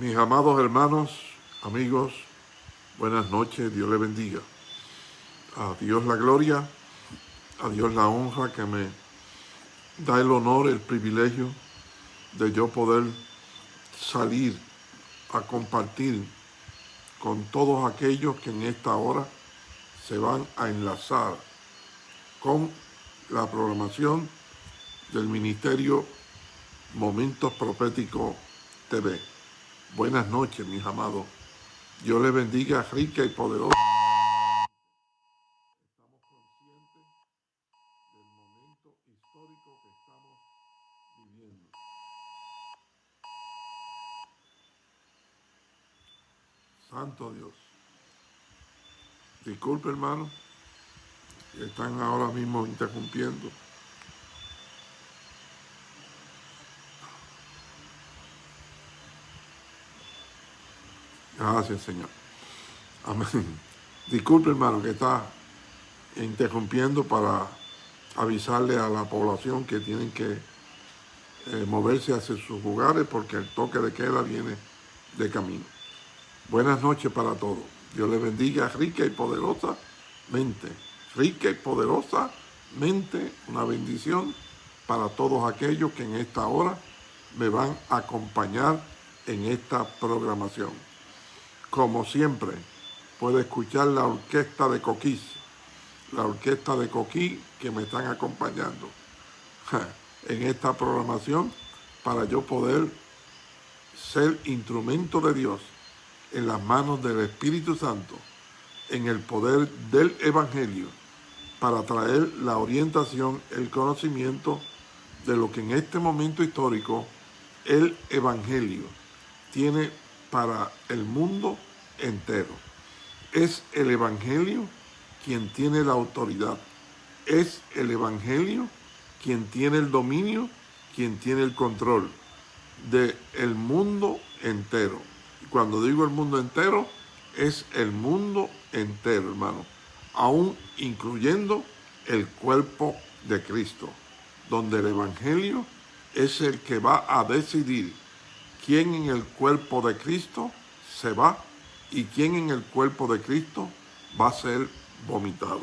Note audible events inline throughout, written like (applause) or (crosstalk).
Mis amados hermanos, amigos, buenas noches, Dios les bendiga. A Dios la gloria, a Dios la honra que me da el honor, el privilegio de yo poder salir a compartir con todos aquellos que en esta hora se van a enlazar con la programación del Ministerio Momentos Proféticos TV. Buenas noches, mis amados. Dios les bendiga rica y poderosa. Estamos conscientes del momento histórico que estamos viviendo. Santo Dios. Disculpe, hermano, están ahora mismo interrumpiendo. Gracias, Señor. Amén. (laughs) Disculpe, hermano, que está interrumpiendo para avisarle a la población que tienen que eh, moverse hacia sus lugares porque el toque de queda viene de camino. Buenas noches para todos. Dios les bendiga rica y poderosamente. Rica y poderosamente. Una bendición para todos aquellos que en esta hora me van a acompañar en esta programación como siempre, puede escuchar la orquesta de Coquís, la orquesta de Coquí que me están acompañando (laughs) en esta programación para yo poder ser instrumento de Dios en las manos del Espíritu Santo, en el poder del Evangelio, para traer la orientación, el conocimiento de lo que en este momento histórico el Evangelio tiene para el mundo entero. Es el Evangelio quien tiene la autoridad. Es el Evangelio quien tiene el dominio, quien tiene el control del el mundo entero. Cuando digo el mundo entero, es el mundo entero, hermano. Aún incluyendo el cuerpo de Cristo, donde el Evangelio es el que va a decidir quién en el cuerpo de Cristo se va y quién en el cuerpo de Cristo va a ser vomitado.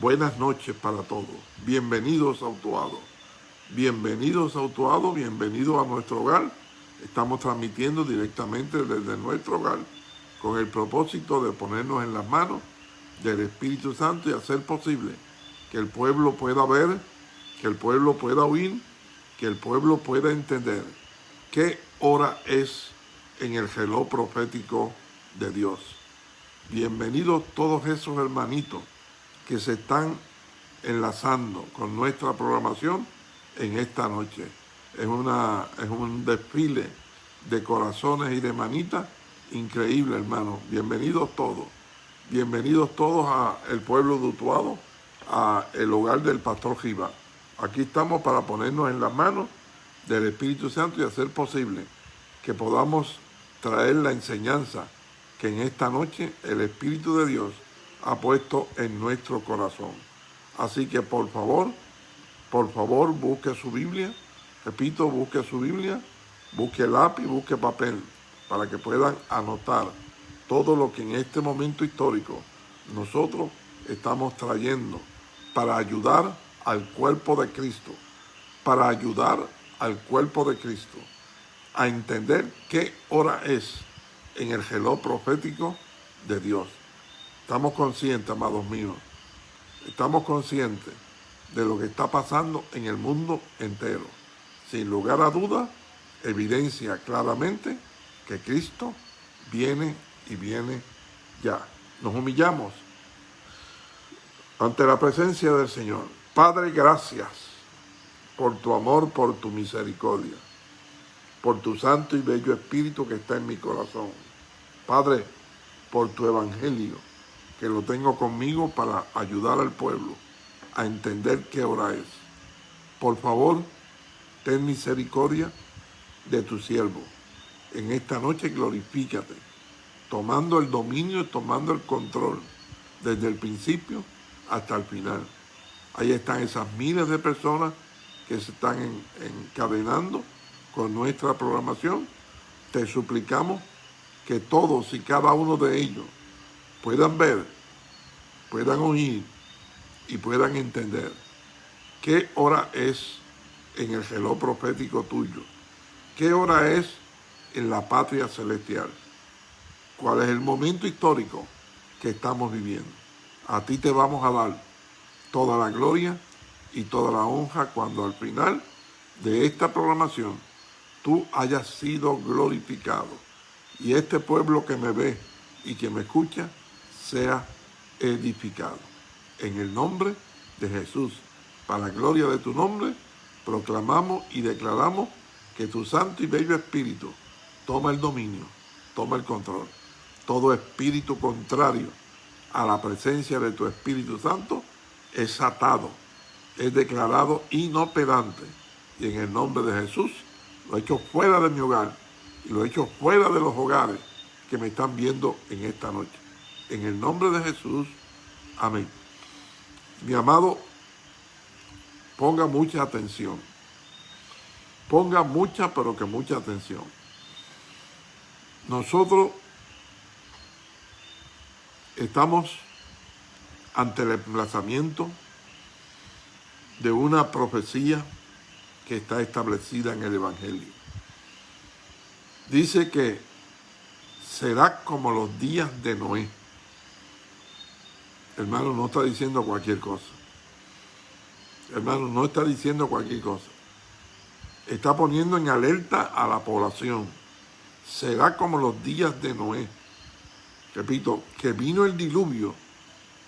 Buenas noches para todos. Bienvenidos a Utuado. Bienvenidos a Utuado, bienvenidos a nuestro hogar. Estamos transmitiendo directamente desde nuestro hogar con el propósito de ponernos en las manos del Espíritu Santo y hacer posible que el pueblo pueda ver, que el pueblo pueda oír, que el pueblo pueda entender qué hora es en el reloj profético de Dios. Bienvenidos todos esos hermanitos que se están enlazando con nuestra programación en esta noche. Es, una, es un desfile de corazones y de manitas increíble, hermano. Bienvenidos todos. Bienvenidos todos a el pueblo de Utuado, a el hogar del pastor Giva. Aquí estamos para ponernos en las manos del Espíritu Santo y hacer posible que podamos traer la enseñanza que en esta noche el Espíritu de Dios ha puesto en nuestro corazón. Así que por favor, por favor busque su Biblia, repito, busque su Biblia, busque lápiz, busque papel, para que puedan anotar todo lo que en este momento histórico nosotros estamos trayendo para ayudar al cuerpo de Cristo, para ayudar al cuerpo de Cristo a entender qué hora es en el reloj profético de Dios. Estamos conscientes, amados míos, estamos conscientes de lo que está pasando en el mundo entero. Sin lugar a duda, evidencia claramente que Cristo viene y viene ya. Nos humillamos ante la presencia del Señor. Padre, gracias por tu amor, por tu misericordia por tu santo y bello espíritu que está en mi corazón. Padre, por tu evangelio, que lo tengo conmigo para ayudar al pueblo a entender qué hora es. Por favor, ten misericordia de tu siervo. En esta noche glorifícate, tomando el dominio tomando el control desde el principio hasta el final. Ahí están esas miles de personas que se están encadenando con nuestra programación te suplicamos que todos y cada uno de ellos puedan ver, puedan oír y puedan entender qué hora es en el reloj profético tuyo, qué hora es en la patria celestial, cuál es el momento histórico que estamos viviendo. A ti te vamos a dar toda la gloria y toda la honra cuando al final de esta programación tú hayas sido glorificado y este pueblo que me ve y que me escucha sea edificado. En el nombre de Jesús, para la gloria de tu nombre, proclamamos y declaramos que tu santo y bello espíritu toma el dominio, toma el control. Todo espíritu contrario a la presencia de tu Espíritu Santo es atado, es declarado inoperante. Y en el nombre de Jesús lo he hecho fuera de mi hogar y lo he hecho fuera de los hogares que me están viendo en esta noche. En el nombre de Jesús, amén. Mi amado, ponga mucha atención. Ponga mucha, pero que mucha atención. Nosotros estamos ante el emplazamiento de una profecía que está establecida en el Evangelio. Dice que será como los días de Noé. Hermano, no está diciendo cualquier cosa. Hermano, no está diciendo cualquier cosa. Está poniendo en alerta a la población. Será como los días de Noé. Repito, que vino el diluvio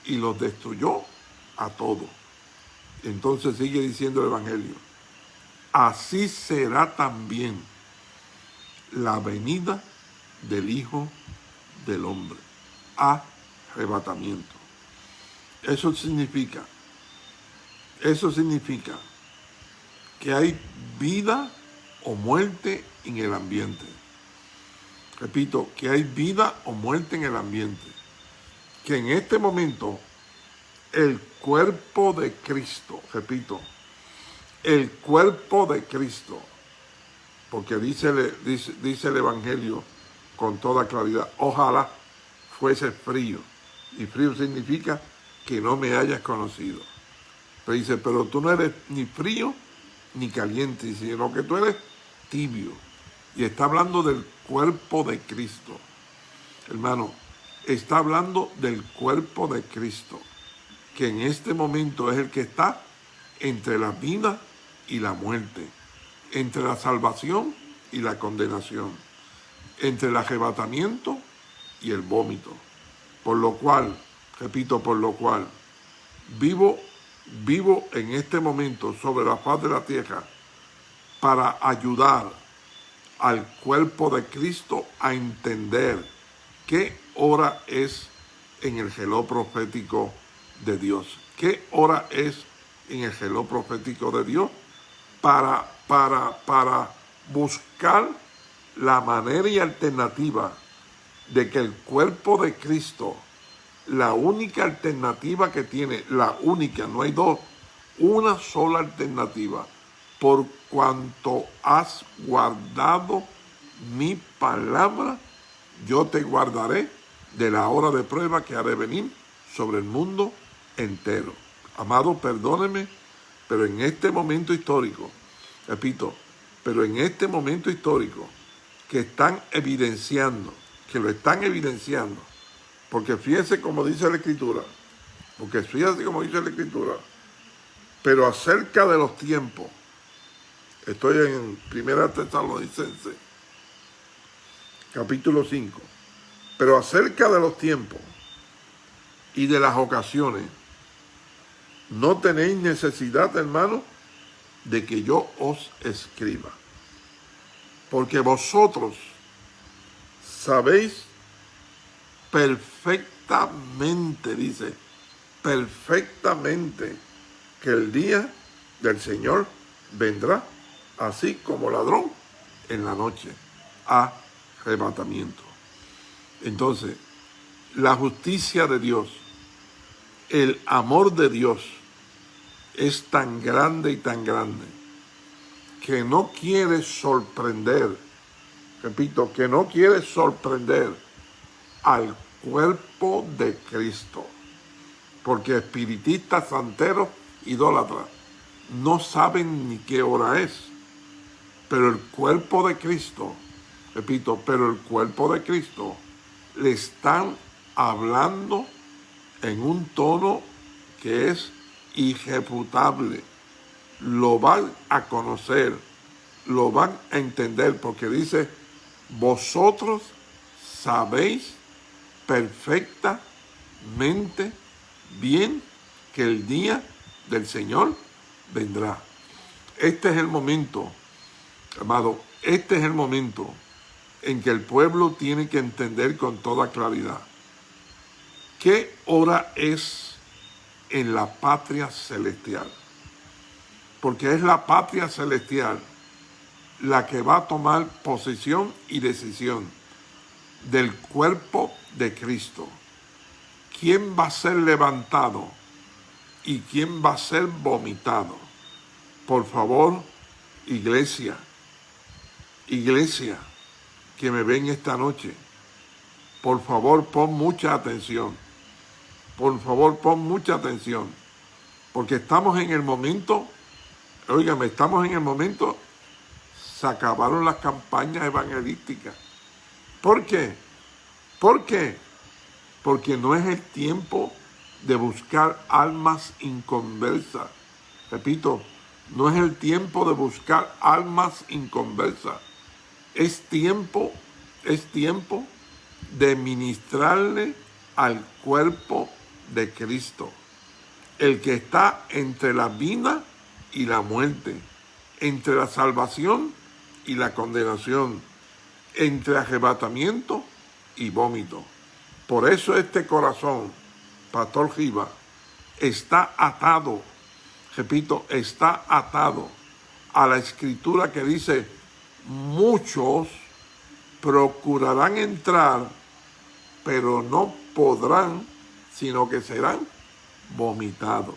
y los destruyó a todos. Entonces sigue diciendo el Evangelio. Así será también la venida del Hijo del Hombre. Arrebatamiento. Eso significa, eso significa que hay vida o muerte en el ambiente. Repito, que hay vida o muerte en el ambiente. Que en este momento el cuerpo de Cristo, repito, el cuerpo de Cristo, porque dice, dice, dice el Evangelio con toda claridad, ojalá fuese frío. Y frío significa que no me hayas conocido. Pero dice, pero tú no eres ni frío ni caliente, sino que tú eres tibio. Y está hablando del cuerpo de Cristo. Hermano, está hablando del cuerpo de Cristo, que en este momento es el que está entre la vida y la muerte, entre la salvación y la condenación, entre el arrebatamiento y el vómito. Por lo cual, repito, por lo cual, vivo, vivo en este momento sobre la faz de la tierra para ayudar al cuerpo de Cristo a entender qué hora es en el reloj profético de Dios. ¿Qué hora es en el reloj profético de Dios? Para, para, para buscar la manera y alternativa de que el cuerpo de Cristo, la única alternativa que tiene, la única, no hay dos, una sola alternativa, por cuanto has guardado mi palabra, yo te guardaré de la hora de prueba que haré venir sobre el mundo entero. Amado, perdóneme, pero en este momento histórico, repito, pero en este momento histórico que están evidenciando, que lo están evidenciando, porque fíjese como dice la Escritura, porque fíjese como dice la Escritura, pero acerca de los tiempos, Estoy en Primera Tesalonicense, capítulo 5. Pero acerca de los tiempos y de las ocasiones, no tenéis necesidad, hermano, de que yo os escriba. Porque vosotros sabéis perfectamente, dice, perfectamente que el día del Señor vendrá así como ladrón en la noche. Arrebatamiento. Entonces, la justicia de Dios, el amor de Dios es tan grande y tan grande que no quiere sorprender, repito, que no quiere sorprender al cuerpo de Cristo. Porque espiritistas, santeros, idólatras, no saben ni qué hora es. Pero el cuerpo de Cristo, repito, pero el cuerpo de Cristo le están hablando en un tono que es irrefutable. Lo van a conocer, lo van a entender, porque dice, vosotros sabéis perfectamente bien que el día del Señor vendrá. Este es el momento, amado, este es el momento en que el pueblo tiene que entender con toda claridad qué hora es en la patria celestial. Porque es la patria celestial la que va a tomar posición y decisión del cuerpo de Cristo. ¿Quién va a ser levantado y quién va a ser vomitado? Por favor, iglesia, iglesia que me ven esta noche, por favor pon mucha atención. Por favor pon mucha atención. Porque estamos en el momento, oígame, estamos en el momento, se acabaron las campañas evangelísticas. ¿Por qué? ¿Por qué? Porque no es el tiempo de buscar almas inconversas. Repito, no es el tiempo de buscar almas inconversas. Es tiempo, es tiempo de ministrarle al cuerpo de Cristo, el que está entre la vida y la muerte, entre la salvación y la condenación, entre arrebatamiento y vómito. Por eso este corazón, Pastor Giva, está atado, repito, está atado a la escritura que dice, muchos procurarán entrar, pero no podrán, sino que serán vomitados.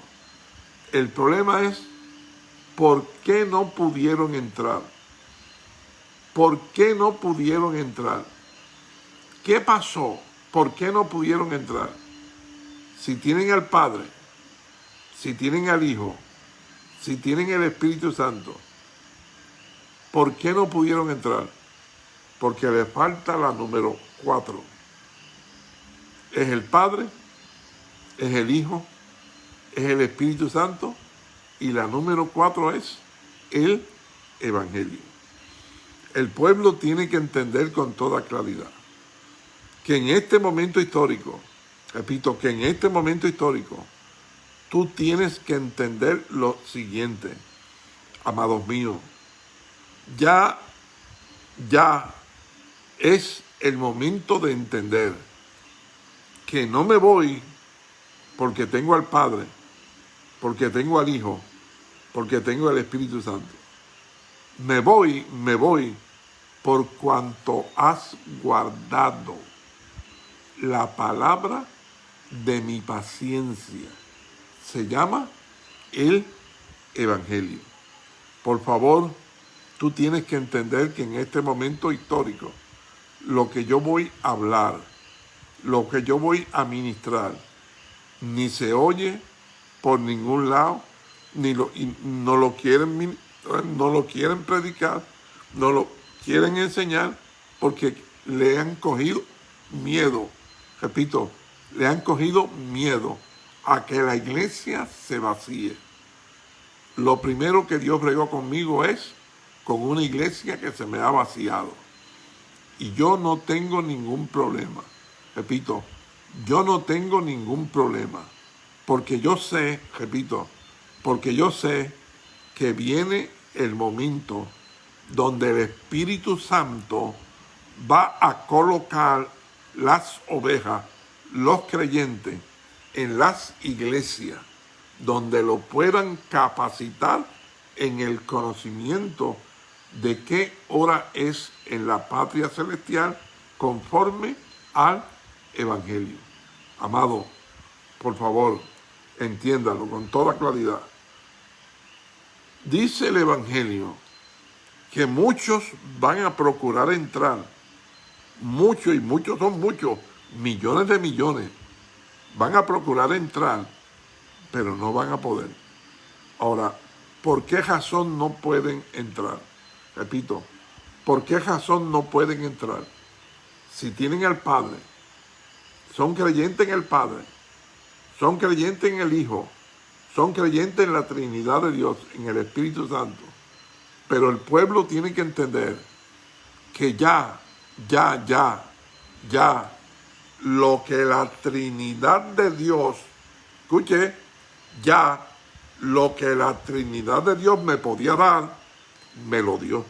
El problema es, ¿por qué no pudieron entrar? ¿Por qué no pudieron entrar? ¿Qué pasó? ¿Por qué no pudieron entrar? Si tienen al Padre, si tienen al Hijo, si tienen el Espíritu Santo, ¿por qué no pudieron entrar? Porque le falta la número cuatro. Es el Padre, es el Hijo, es el Espíritu Santo y la número cuatro es el Evangelio. El pueblo tiene que entender con toda claridad que en este momento histórico, repito, que en este momento histórico, tú tienes que entender lo siguiente, amados míos, ya, ya es el momento de entender que no me voy porque tengo al Padre, porque tengo al Hijo, porque tengo el Espíritu Santo. Me voy, me voy por cuanto has guardado la palabra de mi paciencia. Se llama el Evangelio. Por favor, tú tienes que entender que en este momento histórico, lo que yo voy a hablar, lo que yo voy a ministrar, ni se oye por ningún lado, ni lo, no, lo quieren, no lo quieren predicar, no lo quieren enseñar porque le han cogido miedo repito, le han cogido miedo a que la iglesia se vacíe. Lo primero que Dios bregó conmigo es con una iglesia que se me ha vaciado. Y yo no tengo ningún problema. Repito, yo no tengo ningún problema. Porque yo sé, repito, porque yo sé que viene el momento donde el Espíritu Santo va a colocar las ovejas, los creyentes, en las iglesias, donde lo puedan capacitar en el conocimiento de qué hora es en la patria celestial conforme al Evangelio. Amado, por favor, entiéndalo con toda claridad. Dice el Evangelio que muchos van a procurar entrar, muchos y muchos son muchos, millones de millones, van a procurar entrar, pero no van a poder. Ahora, ¿por qué razón no pueden entrar? Repito, ¿por qué razón no pueden entrar? Si tienen al Padre, son creyentes en el Padre, son creyentes en el Hijo, son creyentes en la Trinidad de Dios, en el Espíritu Santo. Pero el pueblo tiene que entender que ya, ya, ya, ya, lo que la Trinidad de Dios, escuche, ya lo que la Trinidad de Dios me podía dar, me lo dio.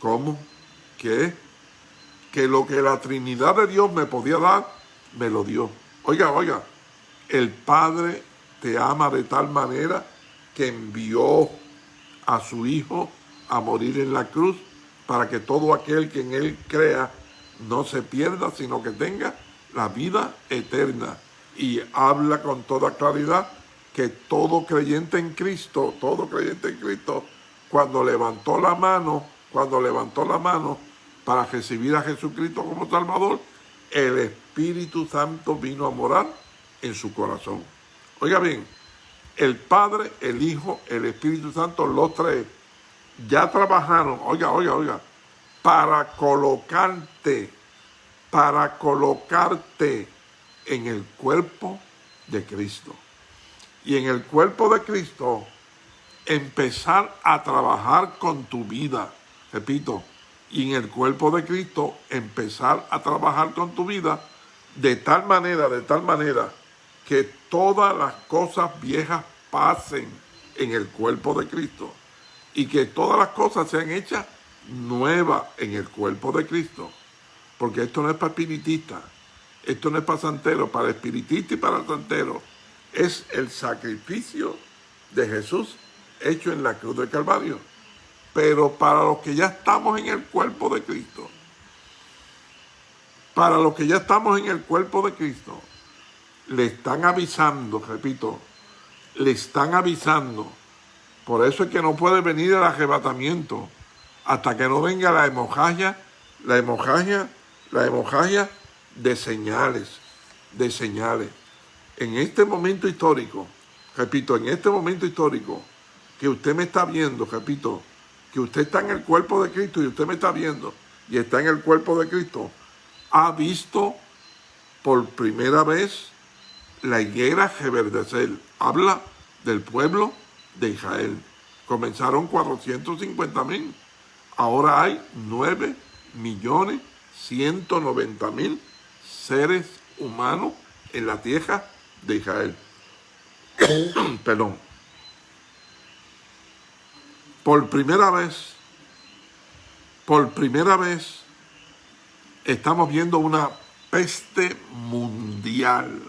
¿Cómo? ¿Qué? Que lo que la Trinidad de Dios me podía dar, me lo dio. Oiga, oiga, el Padre te ama de tal manera que envió a su Hijo a morir en la cruz para que todo aquel que en Él crea no se pierda, sino que tenga la vida eterna. Y habla con toda claridad que todo creyente en Cristo, todo creyente en Cristo, cuando levantó la mano, cuando levantó la mano para recibir a Jesucristo como Salvador, el Espíritu Santo vino a morar en su corazón. Oiga bien, el Padre, el Hijo, el Espíritu Santo, los tres, ya trabajaron, oiga, oiga, oiga, para colocarte, para colocarte en el cuerpo de Cristo. Y en el cuerpo de Cristo, empezar a trabajar con tu vida, repito, y en el cuerpo de Cristo, empezar a trabajar con tu vida de tal manera, de tal manera, que todas las cosas viejas pasen en el cuerpo de Cristo y que todas las cosas sean hechas nuevas en el cuerpo de Cristo. Porque esto no es para espiritistas, esto no es para santeros, para espiritistas y para santeros. Es el sacrificio de Jesús hecho en la cruz del Calvario. Pero para los que ya estamos en el cuerpo de Cristo, para los que ya estamos en el cuerpo de Cristo, le están avisando, repito, le están avisando. Por eso es que no puede venir el arrebatamiento hasta que no venga la hemorragia, la hemorragia, la hemorragia de señales, de señales. En este momento histórico, repito, en este momento histórico que usted me está viendo, repito, que usted está en el cuerpo de Cristo y usted me está viendo y está en el cuerpo de Cristo, ha visto por primera vez la higuera reverdecer. Habla del pueblo de Israel. Comenzaron 450 mil. Ahora hay 9 millones 190 mil seres humanos en la tierra de Israel. (coughs) Perdón. Por primera vez, por primera vez, estamos viendo una peste mundial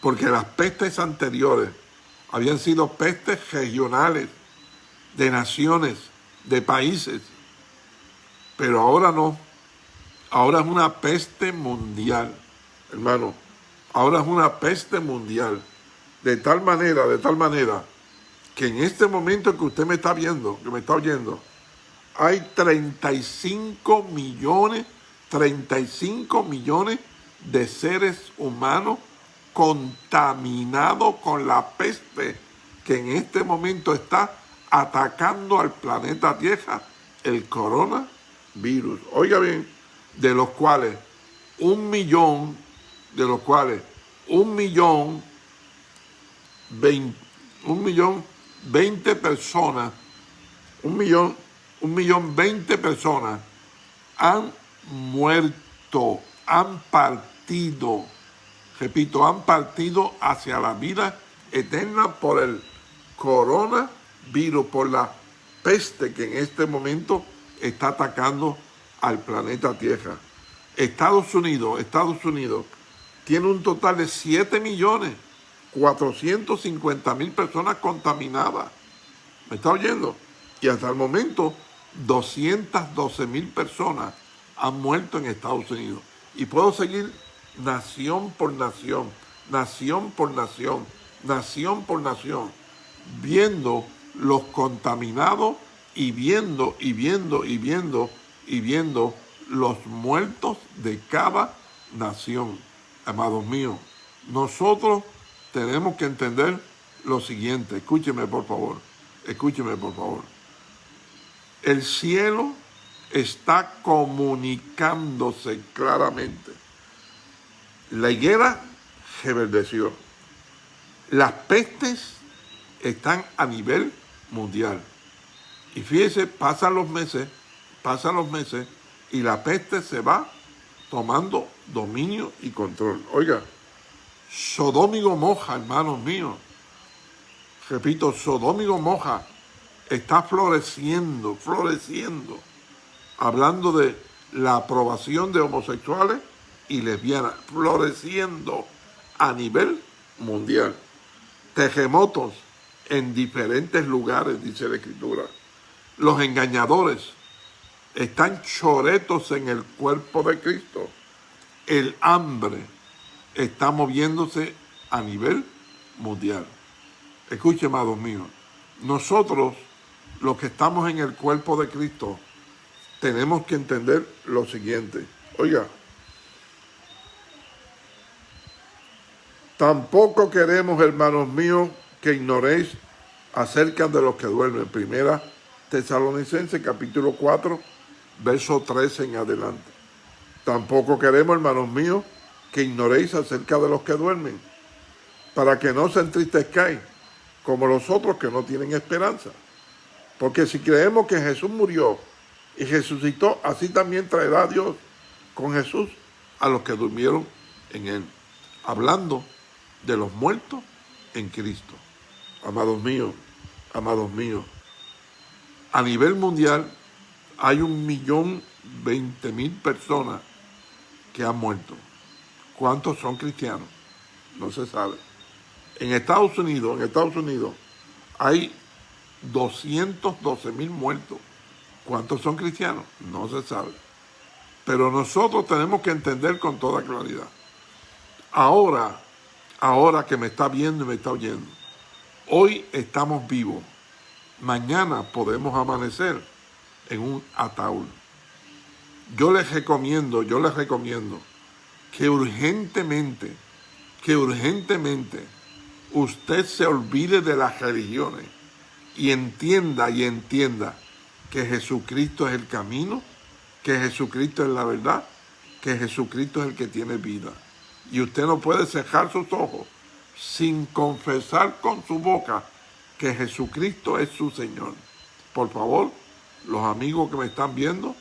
porque las pestes anteriores habían sido pestes regionales, de naciones, de países, pero ahora no. Ahora es una peste mundial, hermano. Ahora es una peste mundial. De tal manera, de tal manera, que en este momento que usted me está viendo, que me está oyendo, hay 35 millones, 35 millones de seres humanos contaminado con la peste que en este momento está atacando al planeta Tierra, el coronavirus. Oiga bien, de los cuales un millón, de los cuales un millón, un millón, veinte personas, un millón, un millón, veinte personas han muerto, han partido repito, han partido hacia la vida eterna por el coronavirus, por la peste que en este momento está atacando al planeta Tierra. Estados Unidos, Estados Unidos, tiene un total de 7 millones 450 mil personas contaminadas. ¿Me está oyendo? Y hasta el momento, 212 mil personas han muerto en Estados Unidos. Y puedo seguir nación por nación, nación por nación, nación por nación, viendo los contaminados y viendo y viendo y viendo y viendo los muertos de cada nación. Amados míos, nosotros tenemos que entender lo siguiente. Escúcheme, por favor. Escúcheme, por favor. El cielo está comunicándose claramente. La higuera reverdeció. Las pestes están a nivel mundial. Y fíjese, pasan los meses, pasan los meses y la peste se va tomando dominio y control. Oiga, Sodómigo moja, hermanos míos. Repito, Sodómigo moja está floreciendo, floreciendo, hablando de la aprobación de homosexuales y lesbianas, floreciendo a nivel mundial. Terremotos en diferentes lugares, dice la Escritura. Los engañadores están choretos en el cuerpo de Cristo. El hambre está moviéndose a nivel mundial. Escuche, amados míos, nosotros, los que estamos en el cuerpo de Cristo, tenemos que entender lo siguiente. Oiga, tampoco queremos, hermanos míos, que ignoréis acerca de los que duermen. Primera Tesalonicense, capítulo 4, verso 13 en adelante. Tampoco queremos, hermanos míos, que ignoréis acerca de los que duermen, para que no se entristezcáis como los otros que no tienen esperanza. Porque si creemos que Jesús murió y resucitó, así también traerá Dios con Jesús a los que durmieron en él. Hablando de los muertos en Cristo. Amados míos, amados míos, a nivel mundial hay un millón veinte mil personas que han muerto. ¿Cuántos son cristianos? No se sabe. En Estados Unidos, en Estados Unidos, hay 212 mil muertos. ¿Cuántos son cristianos? No se sabe. Pero nosotros tenemos que entender con toda claridad. Ahora, ahora que me está viendo y me está oyendo, hoy estamos vivos. Mañana podemos amanecer en un ataúd. Yo les recomiendo, yo les recomiendo que urgentemente, que urgentemente usted se olvide de las religiones y entienda y entienda que Jesucristo es el camino, que Jesucristo es la verdad, que Jesucristo es el que tiene vida. Y usted no puede cerrar sus ojos sin confesar con su boca que Jesucristo es su Señor. Por favor, los amigos que me están viendo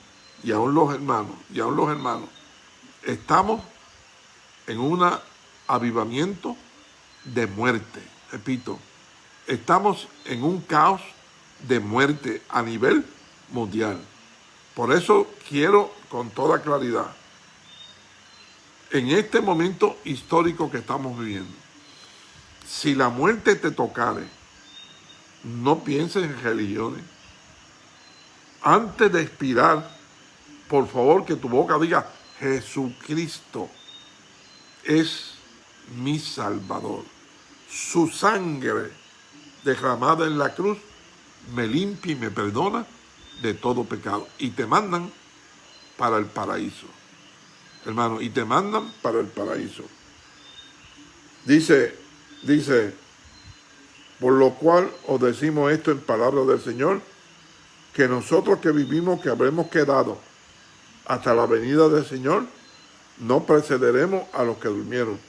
y aún los hermanos, y aún los hermanos, estamos en un avivamiento de muerte. Repito, estamos en un caos de muerte a nivel mundial. Por eso quiero con toda claridad, en este momento histórico que estamos viviendo, si la muerte te tocare, no pienses en religiones. Antes de expirar, por favor que tu boca diga, Jesucristo es mi Salvador. Su sangre derramada en la cruz me limpia y me perdona de todo pecado. Y te mandan para el paraíso. Hermano, y te mandan para el paraíso. Dice, dice, por lo cual os decimos esto en palabras del Señor, que nosotros que vivimos, que habremos quedado hasta la venida del Señor, no precederemos a los que durmieron.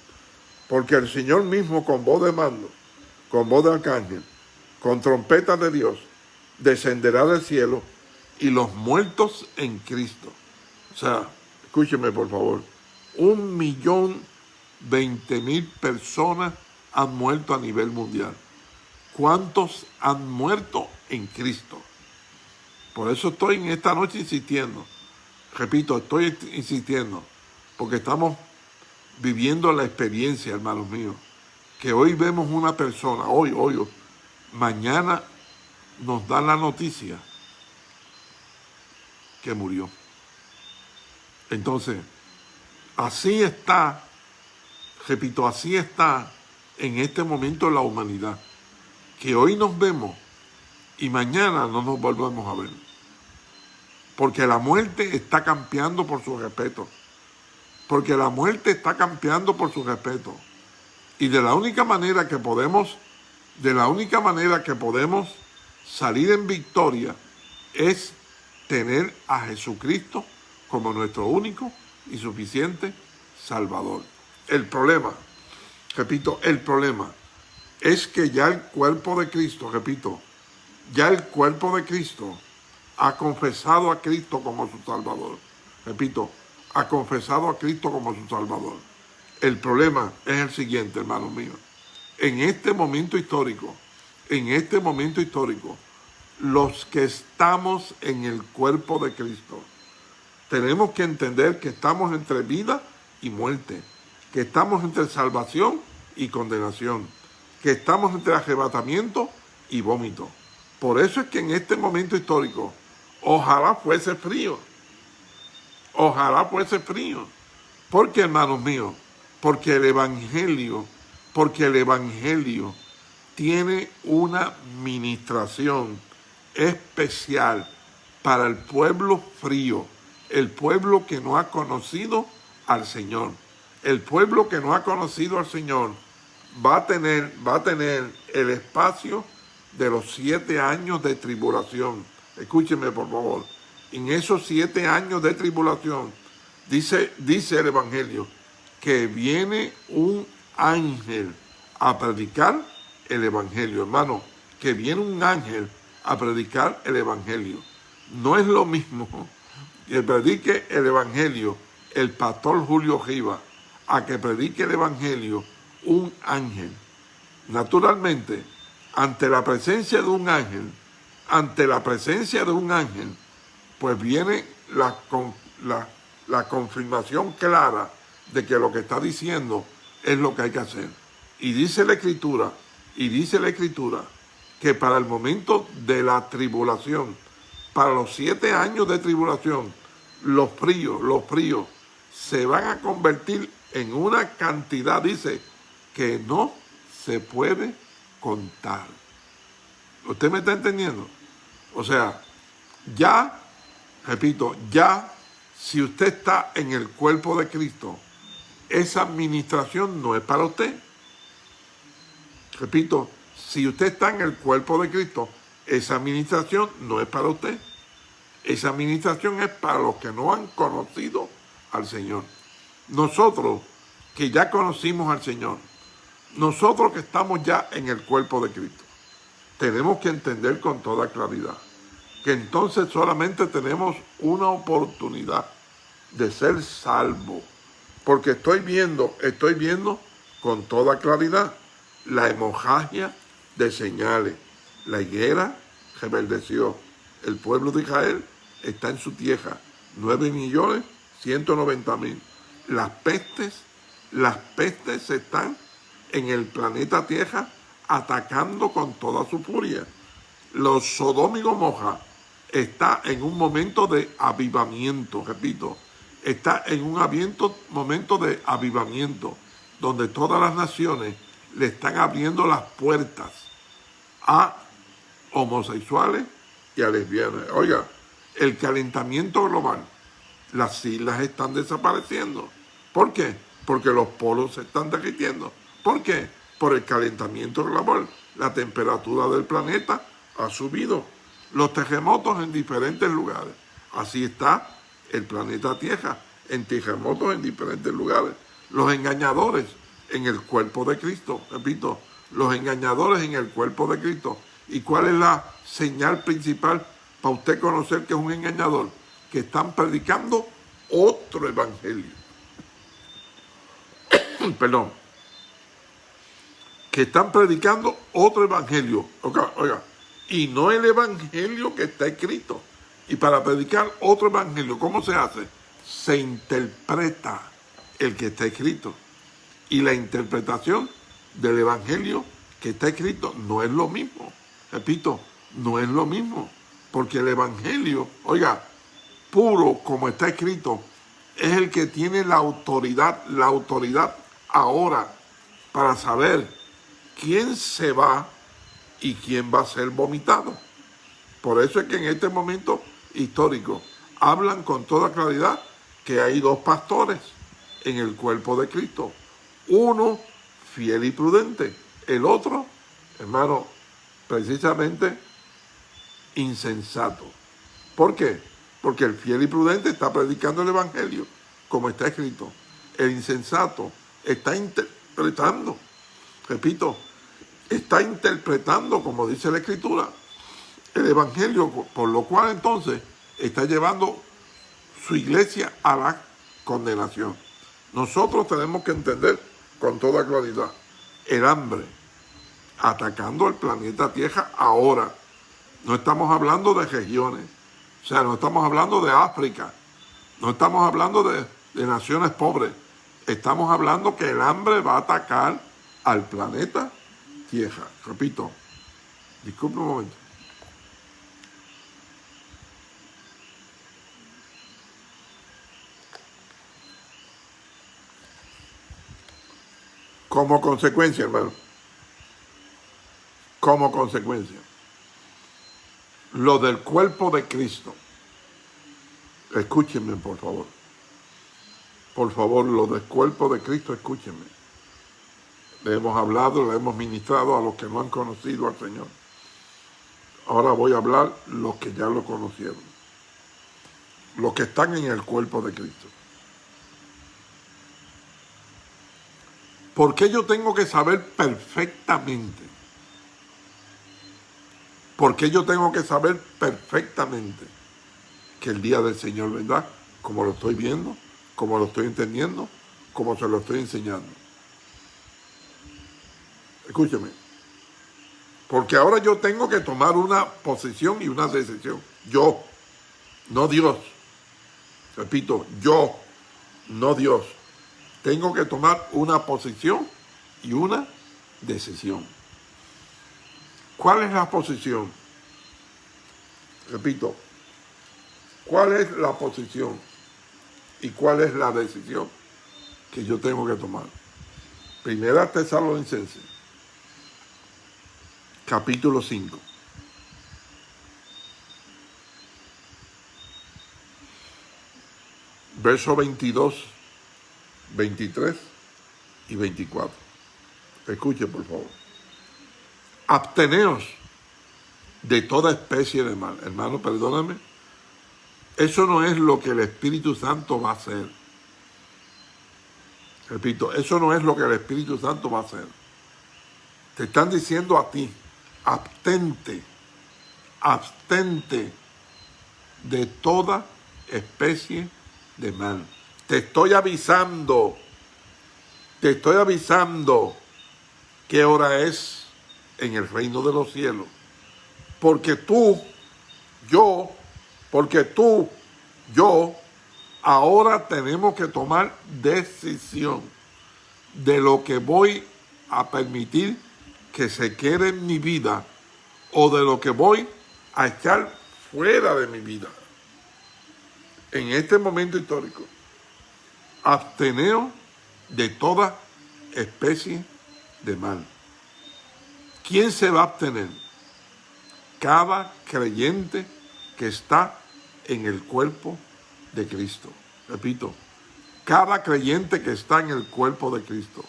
Porque el Señor mismo con voz de mando, con voz de arcángel, con trompeta de Dios, descenderá del cielo y los muertos en Cristo. O sea, escúcheme por favor, un millón veinte mil personas han muerto a nivel mundial. ¿Cuántos han muerto en Cristo? Por eso estoy en esta noche insistiendo. Repito, estoy insistiendo porque estamos viviendo la experiencia, hermanos míos, que hoy vemos una persona, hoy, hoy, mañana nos dan la noticia que murió. Entonces, así está, repito, así está en este momento la humanidad, que hoy nos vemos y mañana no nos volvemos a ver. Porque la muerte está campeando por su respeto. Porque la muerte está campeando por su respeto. Y de la única manera que podemos, de la única manera que podemos salir en victoria es tener a Jesucristo como nuestro único y suficiente Salvador. El problema, repito, el problema es que ya el cuerpo de Cristo, repito, ya el cuerpo de Cristo ha confesado a Cristo como su Salvador. Repito, ha confesado a Cristo como su Salvador. El problema es el siguiente, hermanos míos. En este momento histórico, en este momento histórico, los que estamos en el cuerpo de Cristo, tenemos que entender que estamos entre vida y muerte, que estamos entre salvación y condenación, que estamos entre arrebatamiento y vómito. Por eso es que en este momento histórico, ojalá fuese frío, ojalá fuese frío. Porque, hermanos míos, porque el Evangelio, porque el Evangelio tiene una ministración especial para el pueblo frío, el pueblo que no ha conocido al Señor. El pueblo que no ha conocido al Señor va a tener, va a tener el espacio de los siete años de tribulación. Escúcheme, por favor. En esos siete años de tribulación, dice, dice el Evangelio, que viene un ángel a predicar el Evangelio. Hermano, que viene un ángel a predicar el Evangelio. No es lo mismo (laughs) que predique el Evangelio el pastor Julio Giva a que predique el Evangelio un ángel. Naturalmente, ante la presencia de un ángel, ante la presencia de un ángel, pues viene la, la, la confirmación clara de que lo que está diciendo es lo que hay que hacer. Y dice la Escritura, y dice la Escritura, que para el momento de la tribulación, para los siete años de tribulación, los fríos, los fríos, se van a convertir en una cantidad, dice, que no se puede contar. ¿Usted me está entendiendo? O sea, ya, repito, ya si usted está en el cuerpo de Cristo, esa administración no es para usted. Repito, si usted está en el cuerpo de Cristo, esa administración no es para usted. Esa administración es para los que no han conocido al Señor. Nosotros que ya conocimos al Señor, nosotros que estamos ya en el cuerpo de Cristo, tenemos que entender con toda claridad que entonces solamente tenemos una oportunidad de ser salvo. Porque estoy viendo, estoy viendo con toda claridad la hemorragia de señales. La higuera rebeldeció. El pueblo de Israel está en su tierra. 9 millones 190 mil. Las pestes, las pestes están en el planeta Tierra atacando con toda su furia. Los Sodom y Gomorra está en un momento de avivamiento, repito, está en un aviento, momento de avivamiento, donde todas las naciones le están abriendo las puertas a homosexuales y a lesbianas. Oiga, el calentamiento global, las islas están desapareciendo. ¿Por qué? Porque los polos se están derritiendo. ¿Por qué? Por el calentamiento global. La temperatura del planeta ha subido. Los terremotos en diferentes lugares. Así está el planeta Tierra, en terremotos en diferentes lugares. Los engañadores en el cuerpo de Cristo, repito, los engañadores en el cuerpo de Cristo. ¿Y cuál es la señal principal para usted conocer que es un engañador? Que están predicando otro evangelio. (coughs) Perdón. Que están predicando otro evangelio. Oiga, oiga, y no el evangelio que está escrito. Y para predicar otro evangelio, ¿cómo se hace? Se interpreta el que está escrito. Y la interpretación del evangelio que está escrito no es lo mismo. Repito, no es lo mismo. Porque el evangelio, oiga, puro como está escrito, es el que tiene la autoridad, la autoridad ahora para saber quién se va y quién va a ser vomitado. Por eso es que en este momento histórico hablan con toda claridad que hay dos pastores en el cuerpo de Cristo. Uno fiel y prudente, el otro, hermano, precisamente insensato. ¿Por qué? Porque el fiel y prudente está predicando el Evangelio, como está escrito. El insensato está interpretando, repito, está interpretando, como dice la Escritura, el Evangelio, por lo cual entonces está llevando su iglesia a la condenación. Nosotros tenemos que entender con toda claridad el hambre atacando al planeta Tierra ahora. No estamos hablando de regiones, o sea, no estamos hablando de África, no estamos hablando de, de naciones pobres, estamos hablando que el hambre va a atacar al planeta Tierra. Repito, disculpe un momento. Como consecuencia, hermano. Como consecuencia. Lo del cuerpo de Cristo. Escúchenme, por favor. Por favor, lo del cuerpo de Cristo, escúchenme. Le hemos hablado, le hemos ministrado a los que no han conocido al Señor. Ahora voy a hablar los que ya lo conocieron. Los que están en el cuerpo de Cristo. ¿Por qué yo tengo que saber perfectamente? ¿Por qué yo tengo que saber perfectamente que el día del Señor vendrá como lo estoy viendo, como lo estoy entendiendo, como se lo estoy enseñando? Escúcheme. Porque ahora yo tengo que tomar una posición y una decisión. Yo, no Dios. Repito, yo, no Dios tengo que tomar una posición y una decisión. ¿Cuál es la posición? Repito, ¿cuál es la posición y cuál es la decisión que yo tengo que tomar? Primera Tesalonicenses, capítulo 5. Verso 22 23 y 24. Escuche, por favor. Absteneos de toda especie de mal. Hermano, perdóname. Eso no es lo que el Espíritu Santo va a hacer. Repito, eso no es lo que el Espíritu Santo va a hacer. Te están diciendo a ti, abstente, abstente de toda especie de mal. Te estoy avisando, te estoy avisando qué hora es en el reino de los cielos. Porque tú, yo, porque tú, yo, ahora tenemos que tomar decisión de lo que voy a permitir que se quede en mi vida o de lo que voy a echar fuera de mi vida. En este momento histórico absteneo de toda especie de mal. ¿Quién se va a abstener? Cada creyente que está en el cuerpo de Cristo. Repito, cada creyente que está en el cuerpo de Cristo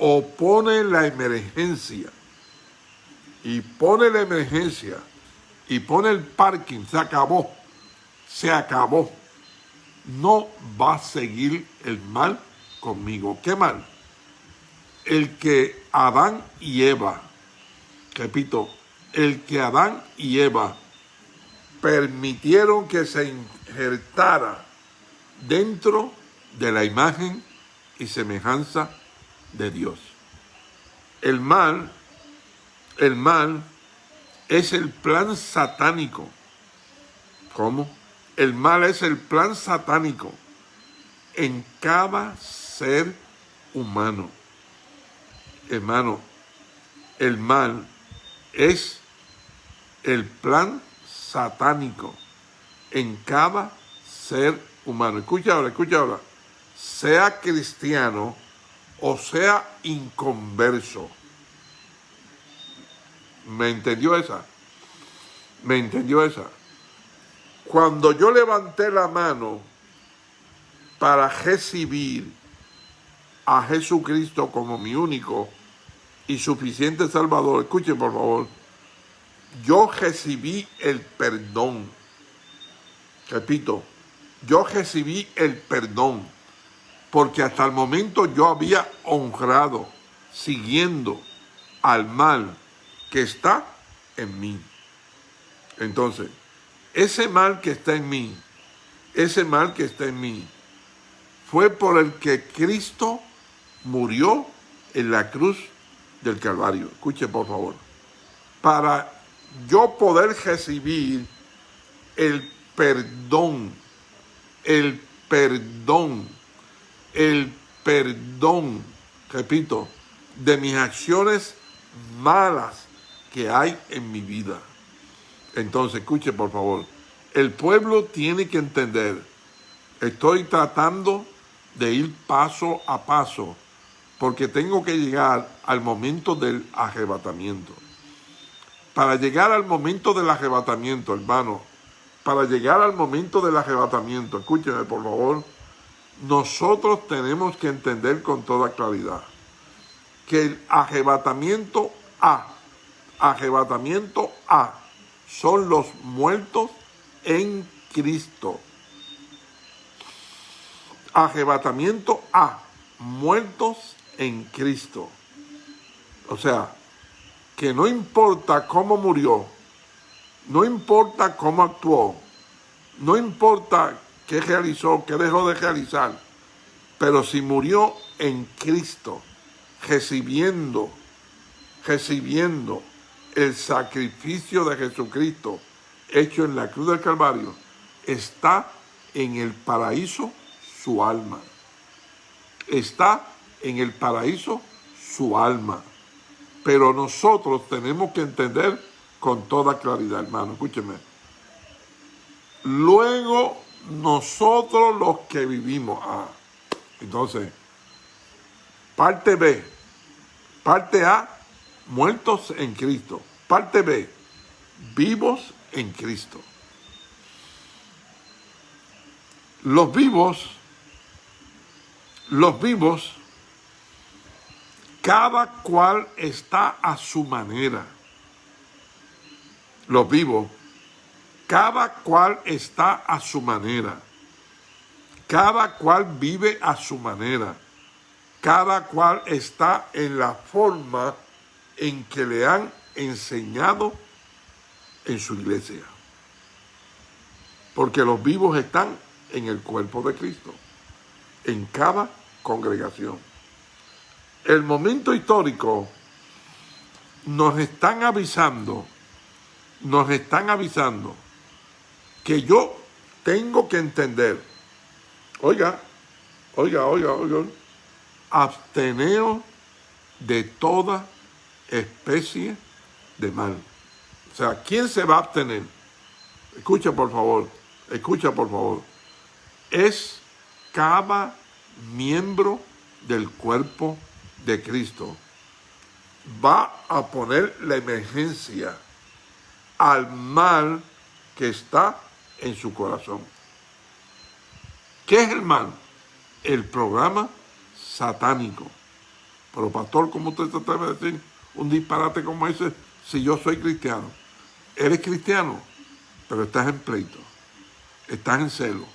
opone la emergencia y pone la emergencia y pone el parking, se acabó, se acabó no va a seguir el mal conmigo. ¿Qué mal? El que Adán y Eva, repito, el que Adán y Eva permitieron que se injertara dentro de la imagen y semejanza de Dios. El mal, el mal es el plan satánico. ¿Cómo? El mal es el plan satánico en cada ser humano. Hermano, el mal es el plan satánico en cada ser humano. Escucha ahora, escucha ahora. Sea cristiano o sea inconverso. ¿Me entendió esa? ¿Me entendió esa? Cuando yo levanté la mano para recibir a Jesucristo como mi único y suficiente Salvador, escuchen por favor, yo recibí el perdón. Repito, yo recibí el perdón, porque hasta el momento yo había honrado, siguiendo al mal que está en mí. Entonces, ese mal que está en mí, ese mal que está en mí, fue por el que Cristo murió en la cruz del Calvario. Escuche por favor. Para yo poder recibir el perdón, el perdón, el perdón, repito, de mis acciones malas que hay en mi vida. Entonces, escuche por favor, el pueblo tiene que entender, estoy tratando de ir paso a paso, porque tengo que llegar al momento del arrebatamiento. Para llegar al momento del arrebatamiento, hermano, para llegar al momento del arrebatamiento, escúcheme por favor, nosotros tenemos que entender con toda claridad que el arrebatamiento A, arrebatamiento A, son los muertos en Cristo. Arrebatamiento A, muertos en Cristo. O sea, que no importa cómo murió, no importa cómo actuó, no importa qué realizó, qué dejó de realizar, pero si murió en Cristo, recibiendo, recibiendo el sacrificio de Jesucristo hecho en la cruz del Calvario, está en el paraíso su alma. Está en el paraíso su alma. Pero nosotros tenemos que entender con toda claridad, hermano, escúcheme. Luego nosotros los que vivimos. Ah, entonces, parte B, parte A, muertos en Cristo. Parte B, vivos en Cristo. Los vivos, los vivos cada cual está a su manera. Los vivos, cada cual está a su manera. Cada cual vive a su manera. Cada cual está en la forma en que le han enseñado en su iglesia. Porque los vivos están en el cuerpo de Cristo, en cada congregación el momento histórico nos están avisando, nos están avisando que yo tengo que entender, oiga, oiga, oiga, oiga, absteneo de toda especie de mal. O sea, ¿quién se va a abstener? Escucha por favor, escucha por favor. Es cada miembro del cuerpo de Cristo va a poner la emergencia al mal que está en su corazón. ¿Qué es el mal? El programa satánico. Pero pastor, ¿cómo usted se atreve a decir un disparate como ese si yo soy cristiano? Eres cristiano, pero estás en pleito, estás en celo,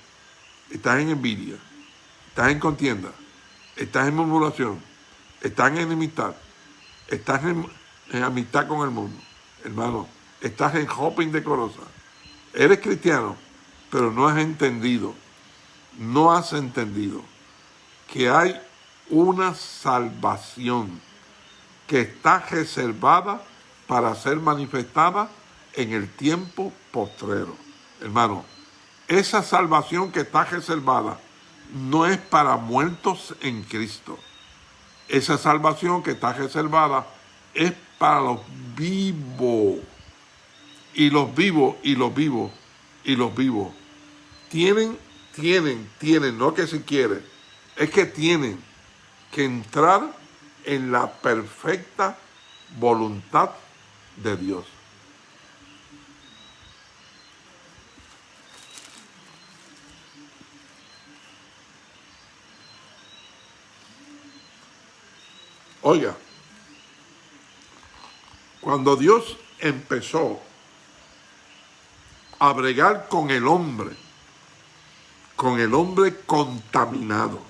estás en envidia, estás en contienda, estás en murmuración, estás en enemistad, estás en, amistad con el mundo, hermano, estás en hopping decorosa, eres cristiano, pero no has entendido, no has entendido que hay una salvación que está reservada para ser manifestada en el tiempo postrero. Hermano, esa salvación que está reservada no es para muertos en Cristo. Esa salvación que está reservada es para los vivos y los vivos, y los vivos, y los vivos. Tienen, tienen, tienen, no que si quiere, es que tienen que entrar en la perfecta voluntad de Dios. Oiga, cuando Dios empezó a con el hombre, con el hombre contaminado,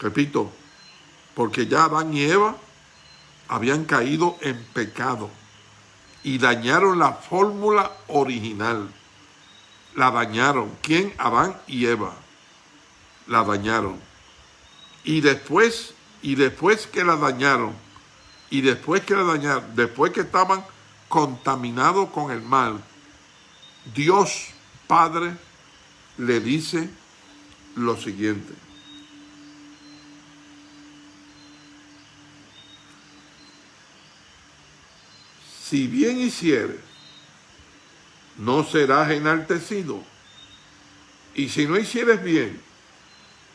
repito, porque ya Adán y Eva habían caído en pecado y dañaron la fórmula original. La dañaron. ¿Quién? Adán y Eva. La dañaron. Y después, y después que la dañaron, y después que la dañaron, después que estaban contaminados con el mal, Dios Padre le dice lo siguiente. si bien hicieres, no serás enaltecido. Y si no hicieres bien,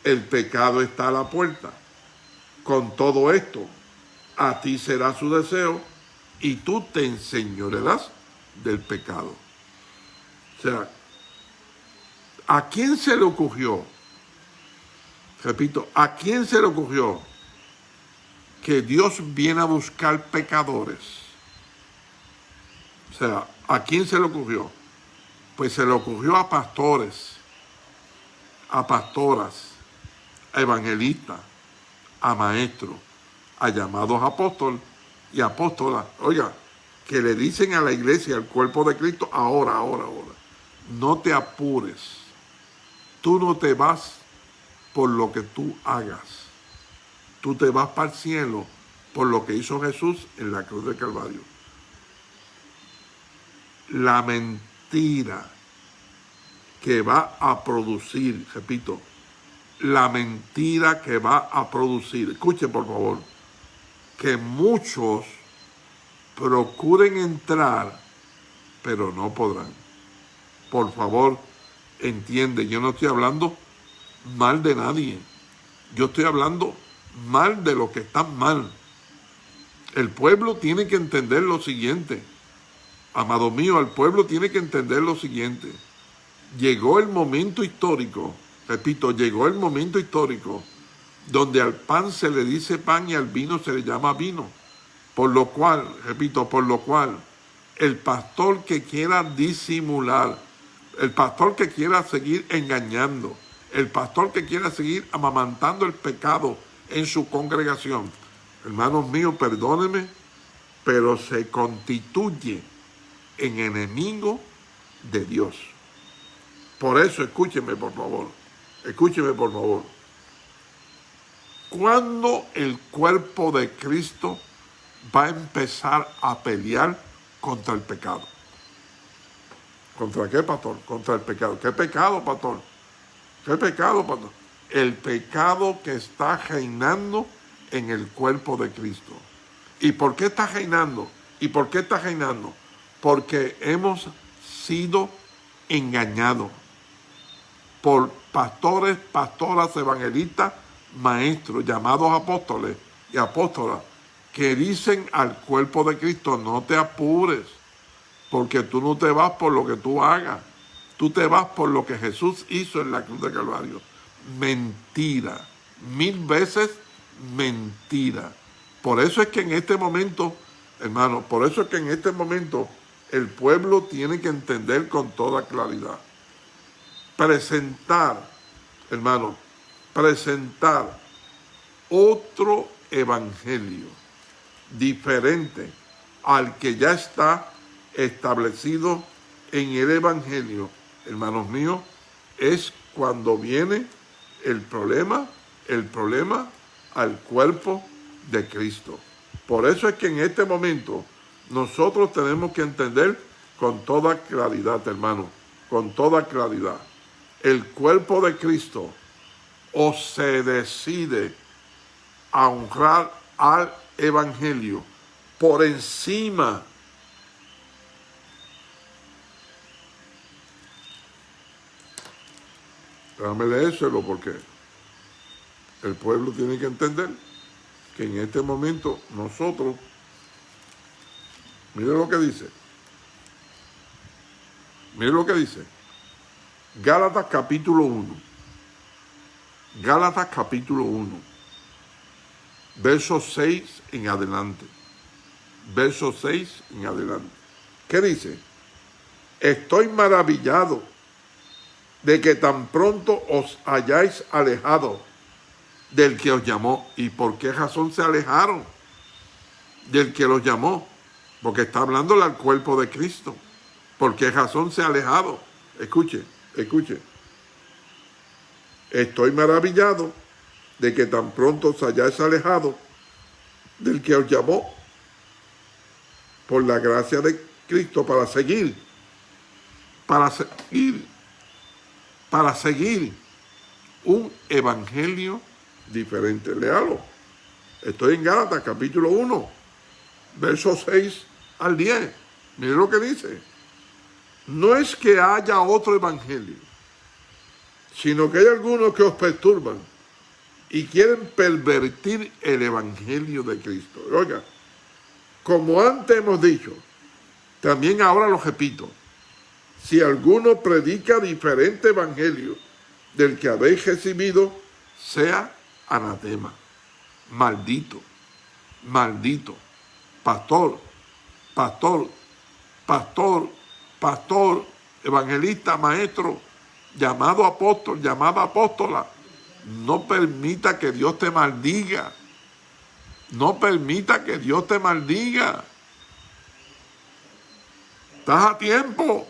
el pecado está a la puerta. Con todo esto, a ti será su deseo y tú te enseñorearás del pecado. O sea, ¿a quién se le ocurrió? Repito, ¿a quién se le ocurrió que Dios viene a buscar pecadores? O sea, ¿a quién se le ocurrió? Pues se le ocurrió a pastores, a pastoras, a evangelistas, a maestros, a llamados apóstoles y apóstolas. Oiga, que le dicen a la iglesia, al cuerpo de Cristo, ahora, ahora, ahora, no te apures. Tú no te vas por lo que tú hagas. Tú te vas para el cielo por lo que hizo Jesús en la cruz de Calvario la mentira que va a producir, repito, la mentira que va a producir. Escuche por favor, que muchos procuren entrar, pero no podrán. Por favor, entiende, yo no estoy hablando mal de nadie. Yo estoy hablando mal de lo que están mal. El pueblo tiene que entender lo siguiente Amado mío, el pueblo tiene que entender lo siguiente. Llegó el momento histórico, repito, llegó el momento histórico donde al pan se le dice pan y al vino se le llama vino. Por lo cual, repito, por lo cual, el pastor que quiera disimular, el pastor que quiera seguir engañando, el pastor que quiera seguir amamantando el pecado en su congregación, hermanos míos, perdónenme, pero se constituye en enemigo de Dios. Por eso, escúcheme por favor, escúcheme por favor. ¿Cuándo el cuerpo de Cristo va a empezar a pelear contra el pecado? ¿Contra qué, pastor? Contra el pecado. ¿Qué pecado, pastor? ¿Qué pecado, pastor? El pecado que está reinando en el cuerpo de Cristo. ¿Y por qué está reinando? ¿Y por qué está reinando? porque hemos sido engañados por pastores, pastoras, evangelistas, maestros, llamados apóstoles y apóstolas, que dicen al cuerpo de Cristo, no te apures, porque tú no te vas por lo que tú hagas, tú te vas por lo que Jesús hizo en la cruz de Calvario. Mentira, mil veces mentira. Por eso es que en este momento, hermano, por eso es que en este momento el pueblo tiene que entender con toda claridad. Presentar, hermano, presentar otro evangelio diferente al que ya está establecido en el evangelio, hermanos míos, es cuando viene el problema, el problema al cuerpo de Cristo. Por eso es que en este momento nosotros tenemos que entender con toda claridad, hermano, con toda claridad. El cuerpo de Cristo o se decide a honrar al Evangelio por encima Déjame leérselo porque el pueblo tiene que entender que en este momento nosotros Mire lo que dice. Mire lo que dice. Gálatas capítulo 1. Gálatas capítulo 1. verso 6 en adelante. Verso 6 en adelante. ¿Qué dice? Estoy maravillado de que tan pronto os hayáis alejado del que os llamó. ¿Y por qué razón se alejaron del que los llamó? Porque está hablándole al cuerpo de Cristo. ¿Por qué razón se ha alejado? Escuche, escuche. Estoy maravillado de que tan pronto os hayáis alejado del que os llamó por la gracia de Cristo para seguir, para seguir, para seguir un evangelio diferente. Léalo. Estoy en Gálatas capítulo 1, versos 6 al 10. Mire lo que dice. No es que haya otro evangelio, sino que hay algunos que os perturban y quieren pervertir el evangelio de Cristo. Oiga, como antes hemos dicho, también ahora lo repito, si alguno predica diferente evangelio del que habéis recibido, sea anatema, maldito, maldito, pastor, pastor, pastor, pastor, evangelista, maestro, llamado apóstol, llamada apóstola, no permita que Dios te maldiga. No permita que Dios te maldiga. Estás a tiempo.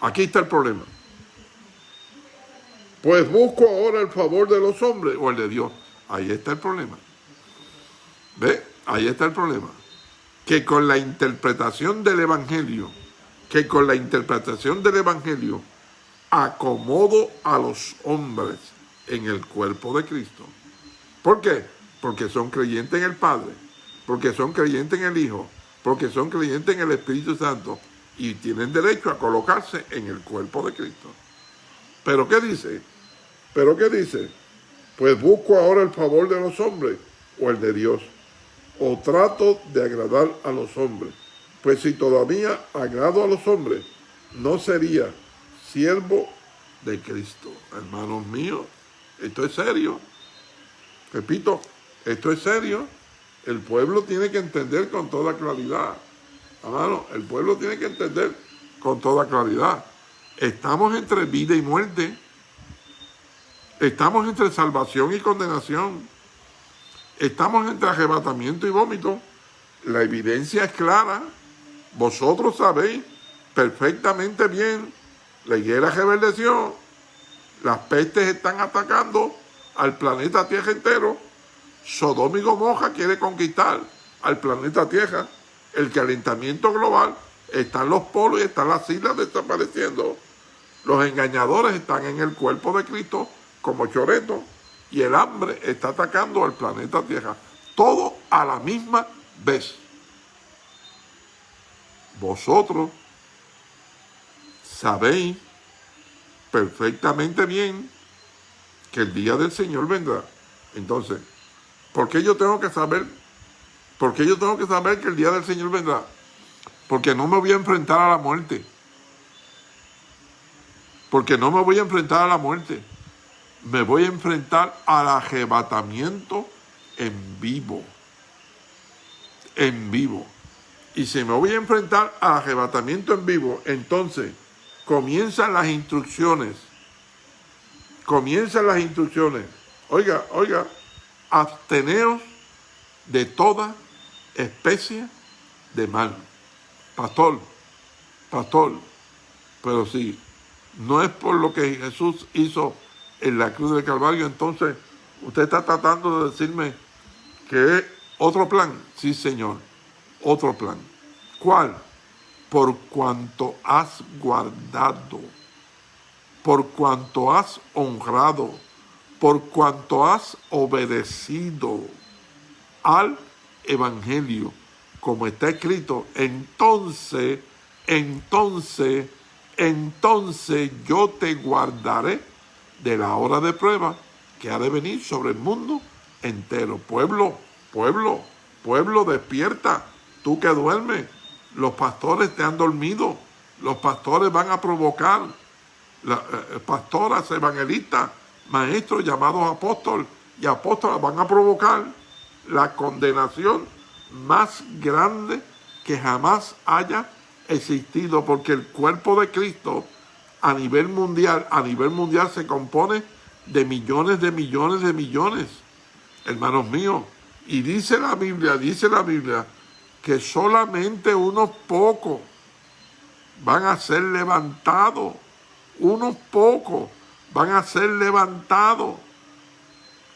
Aquí está el problema. Pues busco ahora el favor de los hombres o el de Dios. Ahí está el problema. ¿Ve? Ahí está el problema. Que con la interpretación del Evangelio que con la interpretación del Evangelio acomodo a los hombres en el cuerpo de Cristo. ¿Por qué? Porque son creyentes en el Padre, porque son creyentes en el Hijo, porque son creyentes en el Espíritu Santo y tienen derecho a colocarse en el cuerpo de Cristo. ¿Pero qué dice? ¿Pero qué dice? Pues busco ahora el favor de los hombres o el de Dios, o trato de agradar a los hombres. Pues si todavía agrado a los hombres, no sería siervo de Cristo. Hermanos míos, esto es serio. Repito, esto es serio. El pueblo tiene que entender con toda claridad. Hermano, el pueblo tiene que entender con toda claridad. Estamos entre vida y muerte. Estamos entre salvación y condenación. Estamos entre arrebatamiento y vómito. La evidencia es clara. Vosotros sabéis perfectamente bien, la higuera reverdeció, las pestes están atacando al planeta Tierra entero, Sodoma y Gomorra quiere conquistar al planeta Tierra, el calentamiento global, están los polos y están las islas desapareciendo, los engañadores están en el cuerpo de Cristo como choretos y el hambre está atacando al planeta Tierra, todo a la misma vez vosotros sabéis perfectamente bien que el día del Señor vendrá. Entonces, ¿por qué yo tengo que saber? ¿Por qué yo tengo que saber que el día del Señor vendrá? Porque no me voy a enfrentar a la muerte. Porque no me voy a enfrentar a la muerte. Me voy a enfrentar al arrebatamiento en vivo. En vivo y si me voy a enfrentar al arrebatamiento en vivo, entonces comienzan las instrucciones. Comienzan las instrucciones. Oiga, oiga, absteneos de toda especie de mal. Pastor, pastor, pero si no es por lo que Jesús hizo en la cruz del Calvario, entonces usted está tratando de decirme que es otro plan. Sí, Señor otro plan. ¿Cuál? Por cuanto has guardado, por cuanto has honrado, por cuanto has obedecido al Evangelio, como está escrito, entonces, entonces, entonces yo te guardaré de la hora de prueba que ha de venir sobre el mundo entero. Pueblo, pueblo, pueblo, despierta tú que duermes, los pastores te han dormido, los pastores van a provocar, eh, pastoras evangelistas maestros llamados apóstoles y apóstolas van a provocar la condenación más grande que jamás haya existido, porque el cuerpo de Cristo a nivel mundial, a nivel mundial se compone de millones de millones de millones, hermanos míos. Y dice la Biblia, dice la Biblia, que solamente unos pocos van a ser levantados, unos pocos van a ser levantados,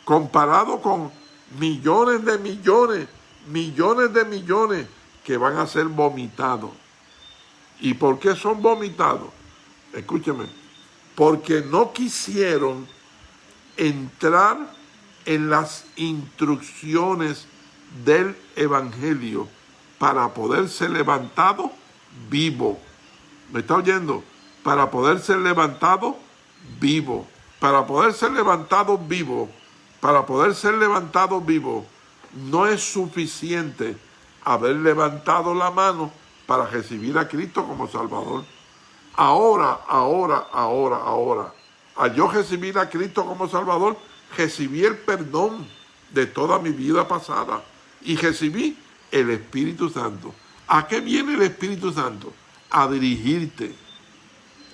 comparado con millones de millones, millones de millones que van a ser vomitados. ¿Y por qué son vomitados? Escúcheme, porque no quisieron entrar en las instrucciones del Evangelio para poder ser levantado vivo. ¿Me está oyendo? Para poder ser levantado vivo. Para poder ser levantado vivo. Para poder ser levantado vivo. No es suficiente haber levantado la mano para recibir a Cristo como Salvador. Ahora, ahora, ahora, ahora, al yo recibir a Cristo como Salvador, recibí el perdón de toda mi vida pasada y recibí el Espíritu Santo. ¿A qué viene el Espíritu Santo? A dirigirte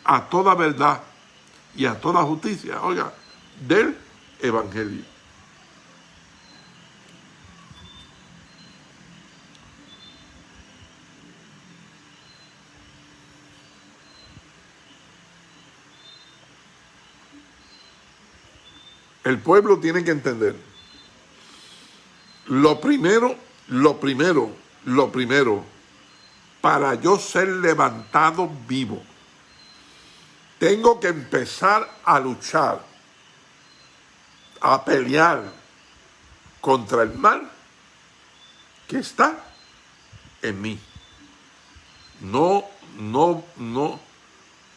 a toda verdad y a toda justicia, oiga, del Evangelio. El pueblo tiene que entender. Lo primero lo primero, lo primero, para yo ser levantado vivo, tengo que empezar a luchar, a pelear contra el mal que está en mí. No, no, no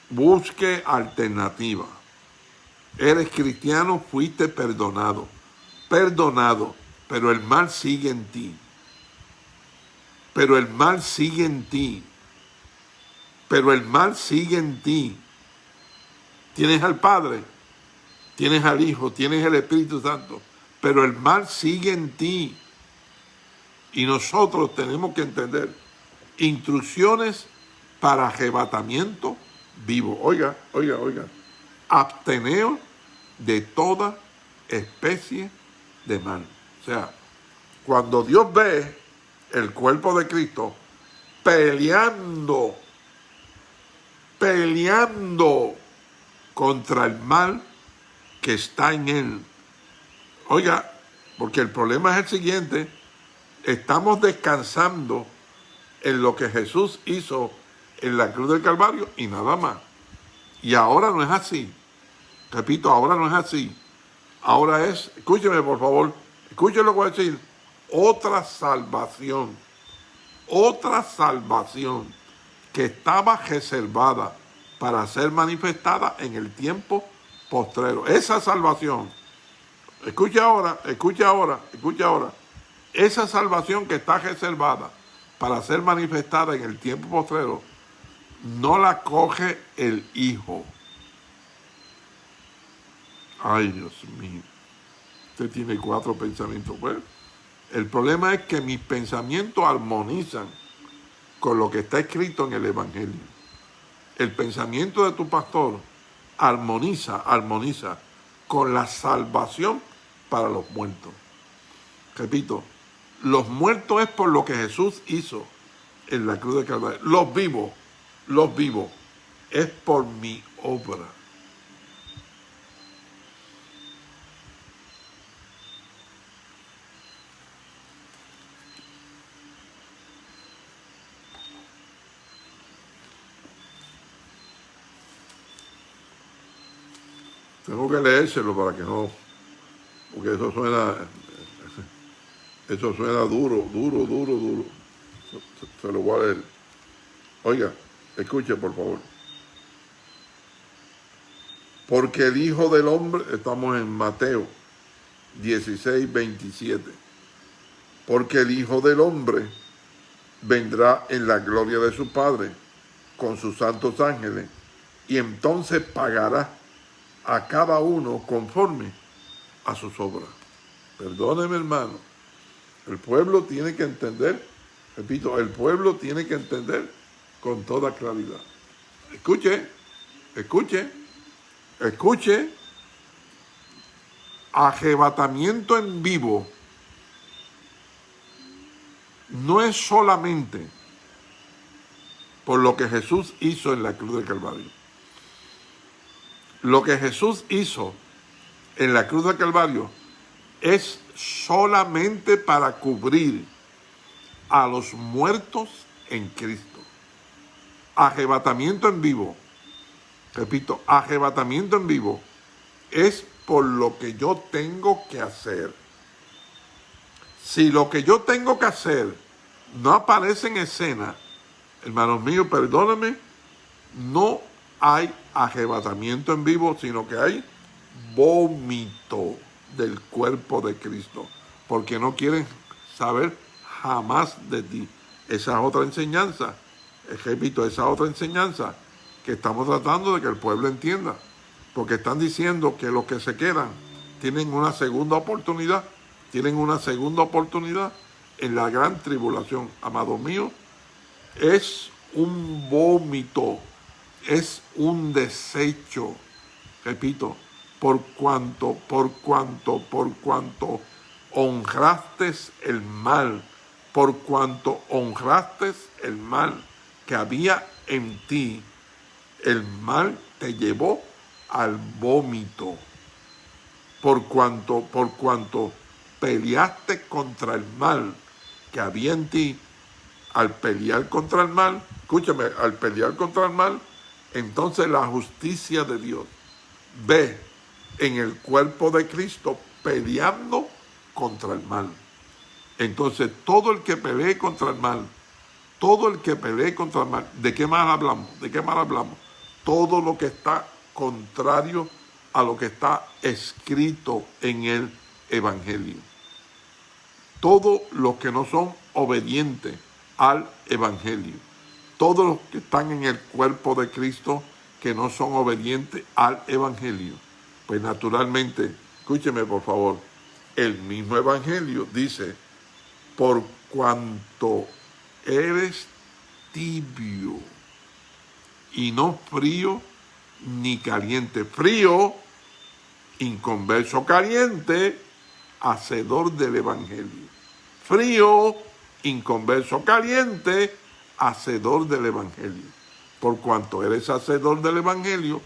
busque alternativa. Eres cristiano, fuiste perdonado. Perdonado, pero el mal sigue en ti pero el mal sigue en ti. Pero el mal sigue en ti. Tienes al Padre, tienes al Hijo, tienes el Espíritu Santo, pero el mal sigue en ti. Y nosotros tenemos que entender instrucciones para arrebatamiento vivo. Oiga, oiga, oiga. Absteneo de toda especie de mal. O sea, cuando Dios ve el cuerpo de Cristo, peleando, peleando contra el mal que está en él. Oiga, porque el problema es el siguiente, estamos descansando en lo que Jesús hizo en la cruz del Calvario y nada más. Y ahora no es así. Repito, ahora no es así. Ahora es, escúcheme por favor, escúcheme lo que voy a decir otra salvación, otra salvación que estaba reservada para ser manifestada en el tiempo postrero. Esa salvación, escucha ahora, escucha ahora, escucha ahora, esa salvación que está reservada para ser manifestada en el tiempo postrero, no la coge el Hijo. Ay, Dios mío. Usted tiene cuatro pensamientos. Bueno, el problema es que mis pensamientos armonizan con lo que está escrito en el Evangelio. El pensamiento de tu pastor armoniza, armoniza con la salvación para los muertos. Repito, los muertos es por lo que Jesús hizo en la cruz de Calvario. Los vivos, los vivos, es por mi obra. Tengo que leérselo para que no, porque eso suena, eso suena duro, duro, duro, duro. Se, lo voy a leer. Oiga, escuche por favor. Porque el Hijo del Hombre, estamos en Mateo 16, 27. Porque el Hijo del Hombre vendrá en la gloria de su Padre con sus santos ángeles y entonces pagará a cada uno conforme a sus obras. Perdóneme, hermano. El pueblo tiene que entender, repito, el pueblo tiene que entender con toda claridad. Escuche, escuche, escuche. Arrebatamiento en vivo no es solamente por lo que Jesús hizo en la cruz del Calvario. Lo que Jesús hizo en la cruz del Calvario es solamente para cubrir a los muertos en Cristo. Arrebatamiento en vivo, repito, arrebatamiento en vivo es por lo que yo tengo que hacer. Si lo que yo tengo que hacer no aparece en escena, hermanos míos, perdónenme, no hay arrebatamiento en vivo, sino que hay vómito del cuerpo de Cristo, porque no quieren saber jamás de ti. Esa es otra enseñanza, repito, esa otra enseñanza que estamos tratando de que el pueblo entienda, porque están diciendo que los que se quedan tienen una segunda oportunidad, tienen una segunda oportunidad en la gran tribulación, amado mío, es un vómito, es un desecho, repito, por cuanto, por cuanto, por cuanto honraste el mal, por cuanto honraste el mal que había en ti, el mal te llevó al vómito. Por cuanto, por cuanto peleaste contra el mal que había en ti, al pelear contra el mal, escúchame, al pelear contra el mal, entonces la justicia de Dios ve en el cuerpo de Cristo peleando contra el mal. Entonces, todo el que pelee contra el mal, todo el que pelee contra el mal, ¿de qué mal hablamos? ¿De qué mal hablamos? Todo lo que está contrario a lo que está escrito en el Evangelio. Todos los que no son obedientes al Evangelio. Todos los que están en el cuerpo de Cristo que no son obedientes al Evangelio pues naturalmente, escúcheme por favor, el mismo Evangelio dice, por cuanto eres tibio y no frío ni caliente. Frío, inconverso caliente, hacedor del Evangelio. Frío, inconverso caliente, hacedor del Evangelio. Por cuanto eres hacedor del Evangelio,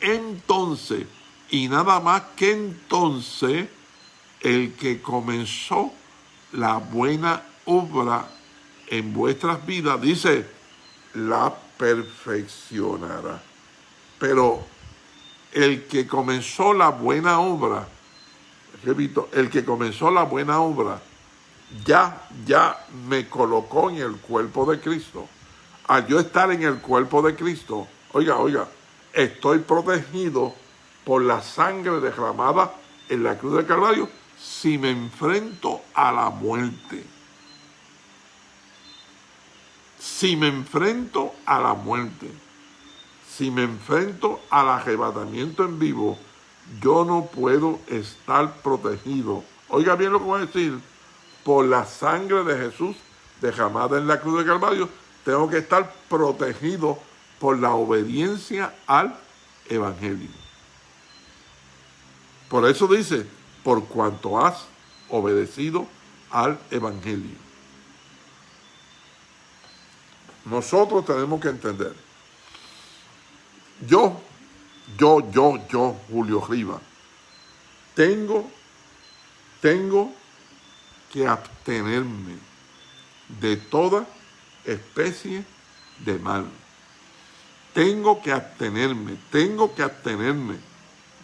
entonces y nada más que entonces el que comenzó la buena obra en vuestras vidas, dice, la perfeccionará. Pero el que comenzó la buena obra, repito, el que comenzó la buena obra, ya, ya me colocó en el cuerpo de Cristo. Al yo estar en el cuerpo de Cristo, oiga, oiga, estoy protegido por la sangre derramada en la cruz del Calvario si me enfrento a la muerte. Si me enfrento a la muerte, si me enfrento al arrebatamiento en vivo, yo no puedo estar protegido. Oiga bien lo que voy a decir. Por la sangre de Jesús derramada en la cruz del Calvario, tengo que estar protegido por la obediencia al Evangelio. Por eso dice, por cuanto has obedecido al Evangelio. Nosotros tenemos que entender. Yo, yo, yo, yo, Julio Riva, tengo, tengo que abstenerme de toda especie de mal. Tengo que abstenerme, tengo que abstenerme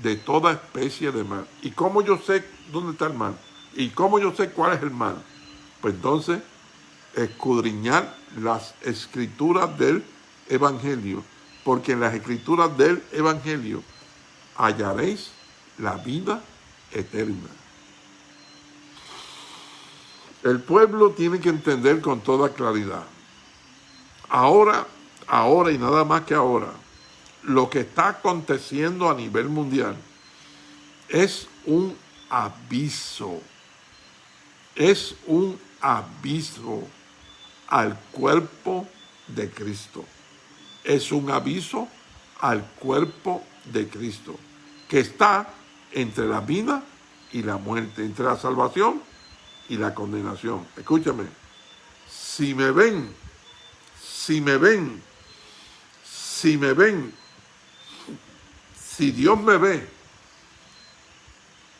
de toda especie de mal. ¿Y cómo yo sé dónde está el mal? ¿Y cómo yo sé cuál es el mal? Pues entonces, escudriñar las escrituras del Evangelio, porque en las escrituras del Evangelio hallaréis la vida eterna. El pueblo tiene que entender con toda claridad. Ahora, ahora y nada más que ahora, lo que está aconteciendo a nivel mundial es un aviso, es un aviso al cuerpo de Cristo. Es un aviso al cuerpo de Cristo, que está entre la vida y la muerte, entre la salvación y la condenación. Escúchame, si me ven, si me ven, si me ven, si Dios me ve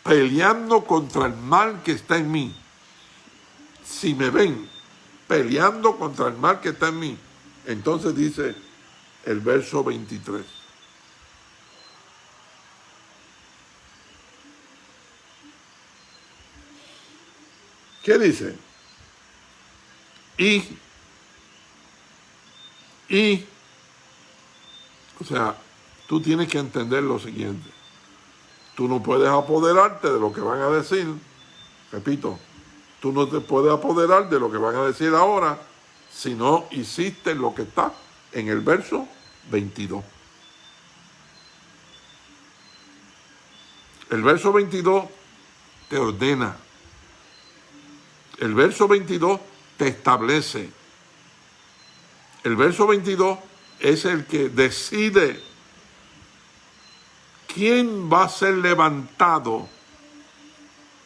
peleando contra el mal que está en mí, si me ven peleando contra el mal que está en mí, entonces dice el verso 23. ¿Qué dice? Y, y, o sea, tú tienes que entender lo siguiente. Tú no puedes apoderarte de lo que van a decir. Repito, tú no te puedes apoderar de lo que van a decir ahora si no hiciste lo que está en el verso 22. El verso 22 te ordena. El verso 22 te establece. El verso 22 es el que decide quién va a ser levantado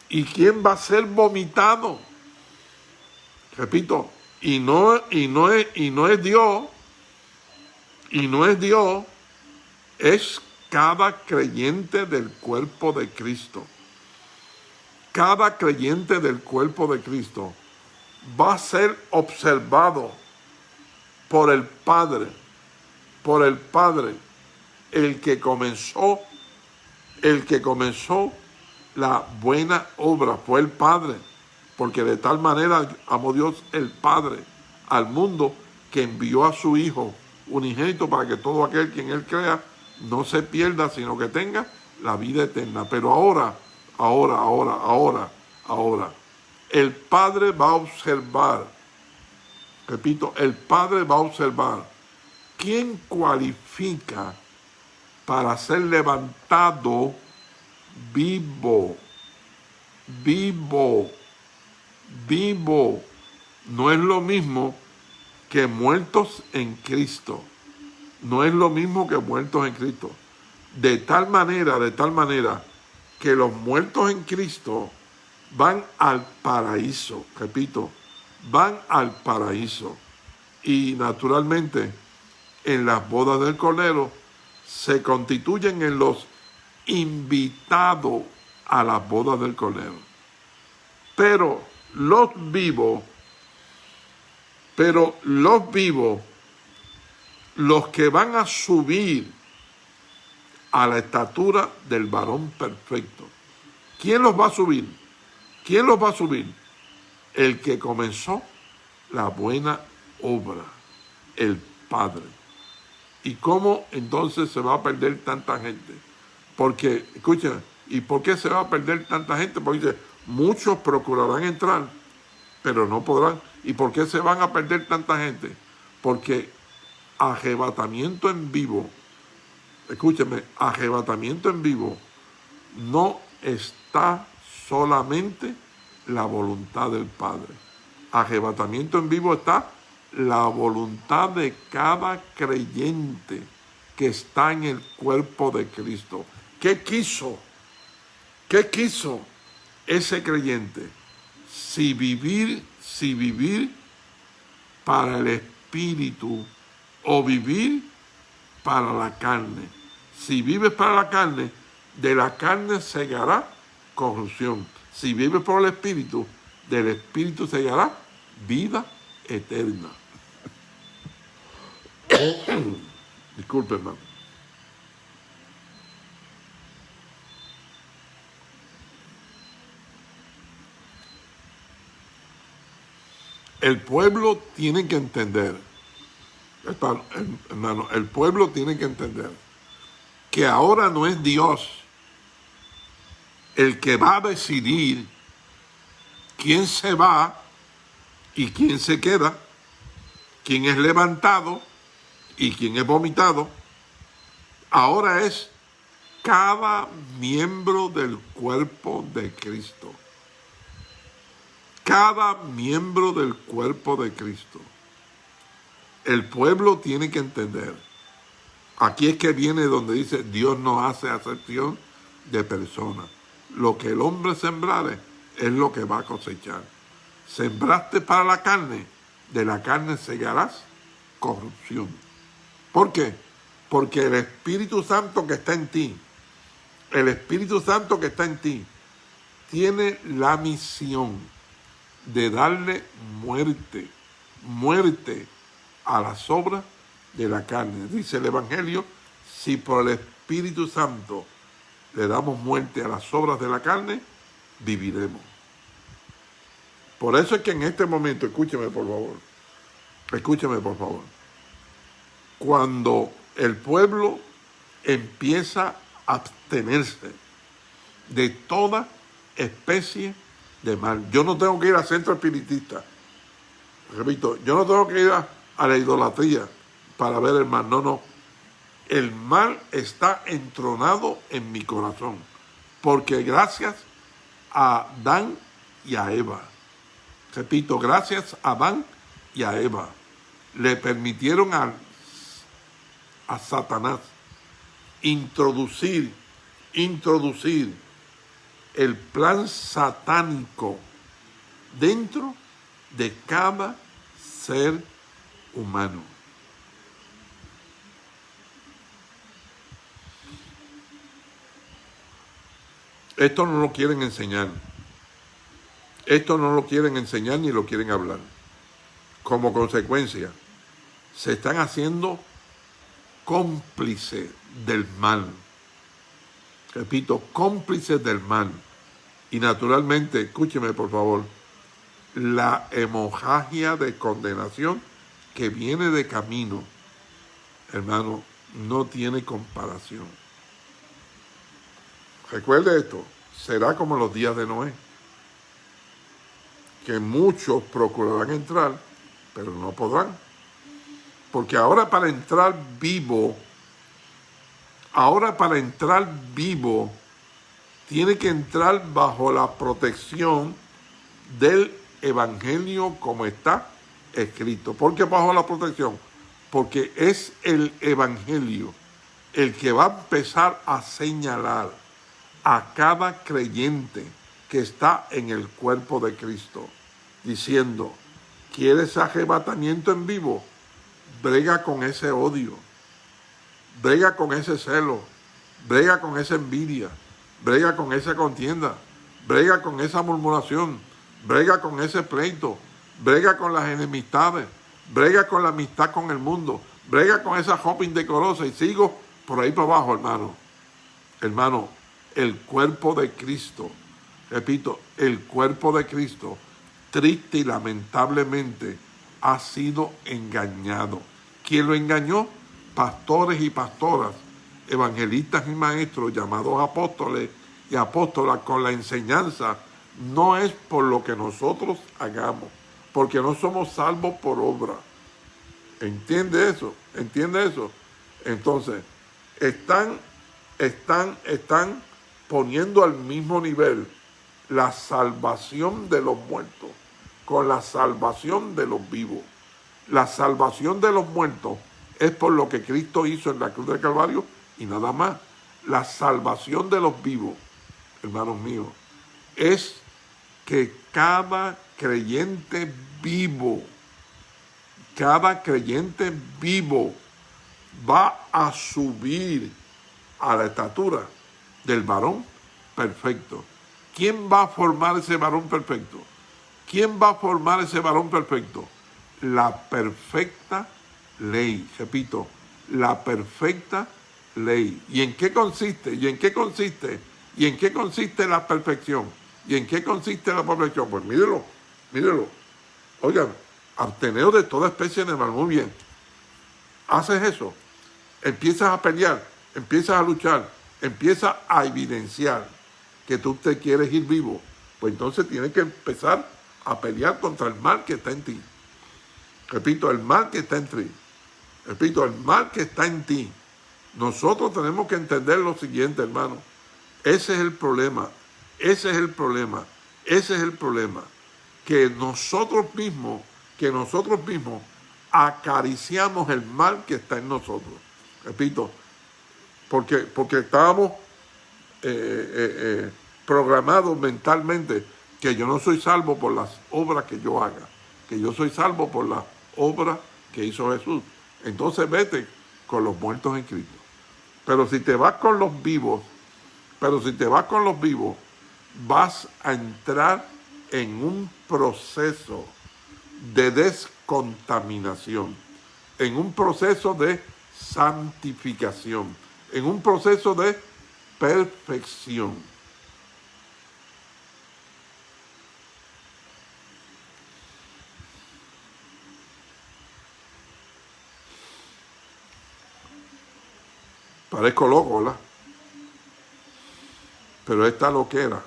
y quién va a ser vomitado. Repito, y no, y no, es, y no es Dios, y no es Dios, es cada creyente del cuerpo de Cristo. Cada creyente del cuerpo de Cristo va a ser observado por el Padre, por el Padre, el que comenzó, el que comenzó la buena obra, fue el Padre, porque de tal manera amó Dios el Padre al mundo que envió a su Hijo unigénito para que todo aquel quien Él crea no se pierda, sino que tenga la vida eterna. Pero ahora, ahora, ahora, ahora, ahora, el Padre va a observar, repito, el Padre va a observar quién cualifica para ser levantado vivo, vivo, vivo. No es lo mismo que muertos en Cristo. No es lo mismo que muertos en Cristo. De tal manera, de tal manera, que los muertos en Cristo van al paraíso, repito, van al paraíso. Y naturalmente, en las bodas del Cordero, se constituyen en los invitados a las bodas del Cordero. Pero los vivos pero los vivos, los que van a subir a la estatura del varón perfecto. ¿Quién los va a subir? ¿Quién los va a subir? El que comenzó la buena obra, el Padre. ¿Y cómo entonces se va a perder tanta gente? Porque, escuchen, ¿y por qué se va a perder tanta gente? Porque dice, muchos procurarán entrar, pero no podrán. ¿Y por qué se van a perder tanta gente? Porque arrebatamiento en vivo, escúcheme, arrebatamiento en vivo no está solamente la voluntad del Padre. Arrebatamiento en vivo está la voluntad de cada creyente que está en el cuerpo de Cristo. ¿Qué quiso? ¿Qué quiso ese creyente? Si vivir si vivir para el espíritu o vivir para la carne. Si vives para la carne, de la carne segará corrupción. Si vives por el espíritu, del espíritu segará vida eterna. (coughs) Disculpe, hermano. El pueblo tiene que entender, hermano, el pueblo tiene que entender que ahora no es Dios el que va a decidir quién se va y quién se queda, quién es levantado y quién es vomitado. Ahora es cada miembro del cuerpo de Cristo. Cada miembro del cuerpo de Cristo. El pueblo tiene que entender. Aquí es que viene donde dice Dios no hace acepción de personas. Lo que el hombre sembrare es lo que va a cosechar. Sembraste para la carne, de la carne segarás corrupción. ¿Por qué? Porque el Espíritu Santo que está en ti, el Espíritu Santo que está en ti, tiene la misión de darle muerte, muerte a las obras de la carne. Dice el Evangelio, si por el Espíritu Santo le damos muerte a las obras de la carne, viviremos. Por eso es que en este momento, escúcheme por favor, escúcheme por favor, cuando el pueblo empieza a abstenerse de toda especie de mal. Yo no tengo que ir al centro espiritista. Repito, yo no tengo que ir a, a la idolatría para ver el mal. No, no. El mal está entronado en mi corazón. Porque gracias a Adán y a Eva, repito, gracias a Adán y a Eva, le permitieron a, a Satanás introducir, introducir el plan satánico dentro de cada ser humano. Esto no lo quieren enseñar. Esto no lo quieren enseñar ni lo quieren hablar. Como consecuencia, se están haciendo cómplices del mal. Repito, cómplices del mal. Y naturalmente, escúcheme por favor, la hemorragia de condenación que viene de camino, hermano, no tiene comparación. Recuerde esto, será como los días de Noé, que muchos procurarán entrar, pero no podrán. Porque ahora para entrar vivo, ahora para entrar vivo, tiene que entrar bajo la protección del Evangelio como está escrito. ¿Por qué bajo la protección? Porque es el Evangelio el que va a empezar a señalar a cada creyente que está en el cuerpo de Cristo, diciendo, ¿quieres arrebatamiento en vivo? Brega con ese odio, brega con ese celo, brega con esa envidia, brega con esa contienda, brega con esa murmuración, brega con ese pleito, brega con las enemistades, brega con la amistad con el mundo, brega con esa ropa indecorosa y sigo por ahí para abajo, hermano. Hermano, el cuerpo de Cristo, repito, el cuerpo de Cristo, triste y lamentablemente, ha sido engañado. ¿Quién lo engañó? Pastores y pastoras, evangelistas y maestros llamados apóstoles y apóstolas con la enseñanza no es por lo que nosotros hagamos, porque no somos salvos por obra. ¿Entiende eso? ¿Entiende eso? Entonces, están, están, están poniendo al mismo nivel la salvación de los muertos con la salvación de los vivos. La salvación de los muertos es por lo que Cristo hizo en la cruz del Calvario y nada más. La salvación de los vivos, hermanos míos, es que cada creyente vivo, cada creyente vivo va a subir a la estatura del varón perfecto. ¿Quién va a formar ese varón perfecto? ¿Quién va a formar ese varón perfecto? La perfecta ley. Repito, la perfecta ley. ¿Y en qué consiste? ¿Y en qué consiste? ¿Y en qué consiste la perfección? ¿Y en qué consiste la perfección? Pues mírelo, mírelo. Oigan, absteneo de toda especie de mal. Muy bien. Haces eso. Empiezas a pelear, empiezas a luchar, empieza a evidenciar que tú te quieres ir vivo, pues entonces tienes que empezar a pelear contra el mal que está en ti. Repito, el mal que está en ti. Repito, el mal que está en ti. Nosotros tenemos que entender lo siguiente, hermano. Ese es el problema. Ese es el problema. Ese es el problema. Que nosotros mismos, que nosotros mismos acariciamos el mal que está en nosotros. Repito, porque, porque estábamos eh, eh, eh, programados mentalmente que yo no soy salvo por las obras que yo haga, que yo soy salvo por las obras que hizo Jesús. Entonces vete con los muertos en Cristo. Pero si te vas con los vivos, pero si te vas con los vivos, vas a entrar en un proceso de descontaminación, en un proceso de santificación, en un proceso de perfección. Parezco loco, ¿verdad? Pero esta loquera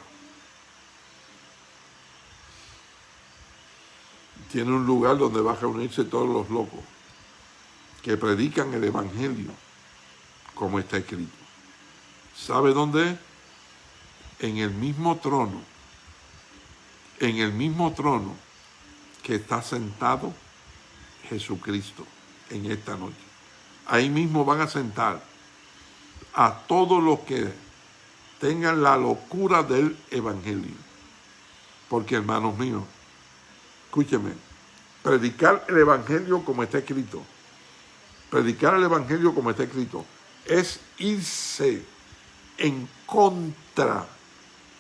tiene un lugar donde van a reunirse todos los locos que predican el Evangelio como está escrito. ¿Sabe dónde? En el mismo trono, en el mismo trono que está sentado Jesucristo en esta noche. Ahí mismo van a sentar a todos los que tengan la locura del Evangelio. Porque hermanos míos, escúcheme, predicar el Evangelio como está escrito, predicar el Evangelio como está escrito, es irse en contra,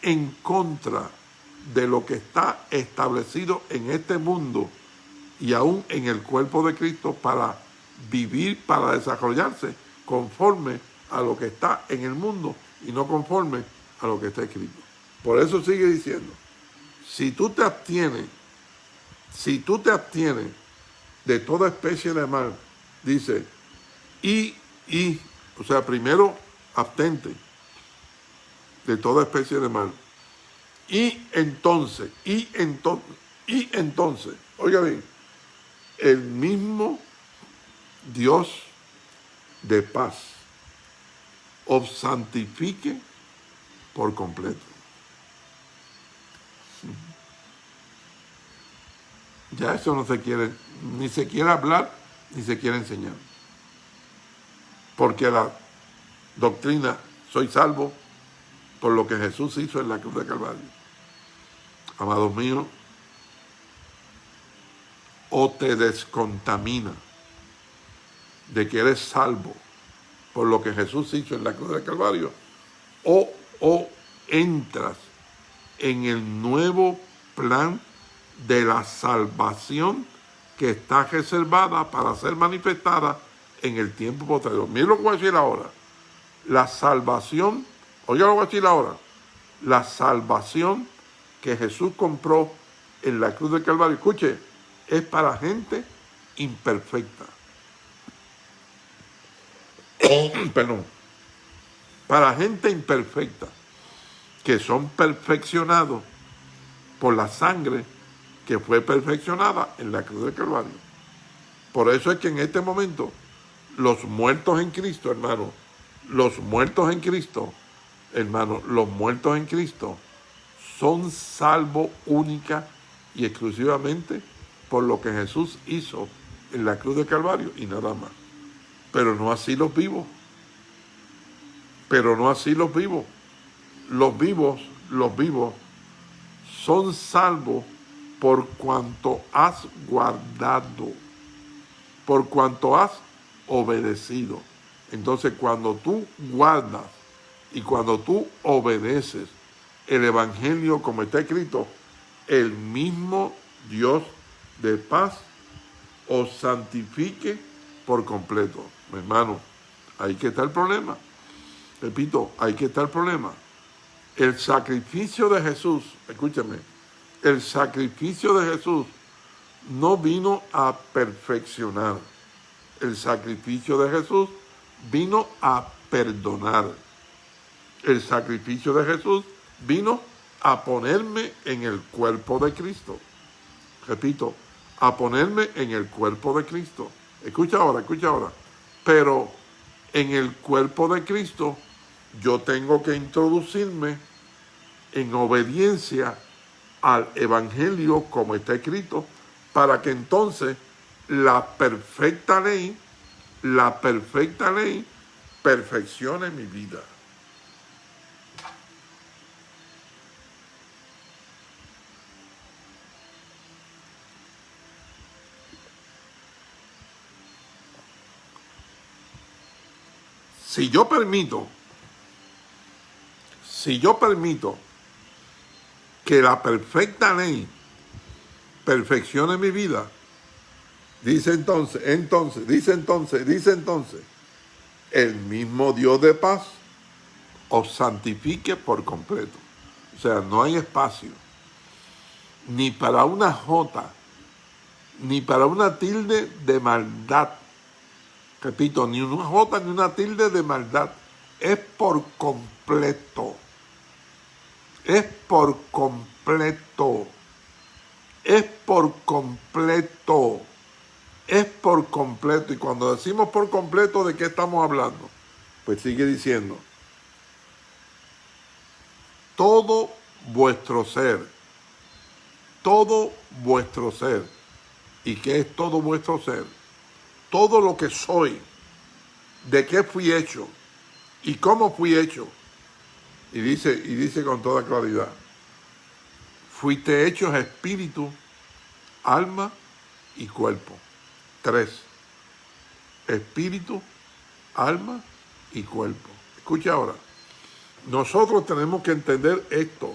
en contra de lo que está establecido en este mundo y aún en el cuerpo de Cristo para vivir, para desarrollarse conforme a lo que está en el mundo y no conforme a lo que está escrito. Por eso sigue diciendo, si tú te abstienes, si tú te abstienes de toda especie de mal, dice, y, y, o sea, primero abstente de toda especie de mal. Y entonces, y entonces, oiga bien, el mismo Dios de paz os santifique por completo. Ya eso no se quiere, ni se quiere hablar, ni se quiere enseñar. Porque la doctrina, soy salvo por lo que Jesús hizo en la cruz de Calvario. Amados míos, o te descontamina de que eres salvo por lo que Jesús hizo en la cruz del Calvario, o, o entras en el nuevo plan de la salvación que está reservada para ser manifestada en el tiempo posterior. Miren lo que voy a decir ahora. La salvación, oiga lo que voy a decir ahora, la salvación que Jesús compró en la cruz del Calvario, escuche, es para gente imperfecta. (coughs) perdón, para gente imperfecta, que son perfeccionados por la sangre que fue perfeccionada en la cruz del Calvario. Por eso es que en este momento los muertos en Cristo, hermano, los muertos en Cristo, hermano, los muertos en Cristo son salvos única y exclusivamente por lo que Jesús hizo en la cruz del Calvario y nada más pero no así los vivos. Pero no así los vivos. Los vivos, los vivos, son salvos por cuanto has guardado, por cuanto has obedecido. Entonces cuando tú guardas y cuando tú obedeces el Evangelio como está escrito, el mismo Dios de paz os santifique por completo hermano, ahí que está el problema. Repito, ahí que está el problema. El sacrificio de Jesús, escúchame, el sacrificio de Jesús no vino a perfeccionar. El sacrificio de Jesús vino a perdonar. El sacrificio de Jesús vino a ponerme en el cuerpo de Cristo. Repito, a ponerme en el cuerpo de Cristo. Escucha ahora, escucha ahora. Pero en el cuerpo de Cristo, yo tengo que introducirme en obediencia al Evangelio como está escrito, para que entonces la perfecta ley, la perfecta ley, perfeccione mi vida. Si yo permito, si yo permito que la perfecta ley perfeccione mi vida, dice entonces, entonces, dice entonces, dice entonces, el mismo Dios de paz os santifique por completo. O sea, no hay espacio ni para una jota, ni para una tilde de maldad repito, ni una jota ni una tilde de maldad. Es por completo. Es por completo. Es por completo. Es por completo. Y cuando decimos por completo, ¿de qué estamos hablando? Pues sigue diciendo. Todo vuestro ser. Todo vuestro ser. ¿Y qué es todo vuestro ser? todo lo que soy, de qué fui hecho y cómo fui hecho. Y dice, y dice con toda claridad, fuiste hechos espíritu, alma y cuerpo. Tres. Espíritu, alma y cuerpo. Escucha ahora. Nosotros tenemos que entender esto.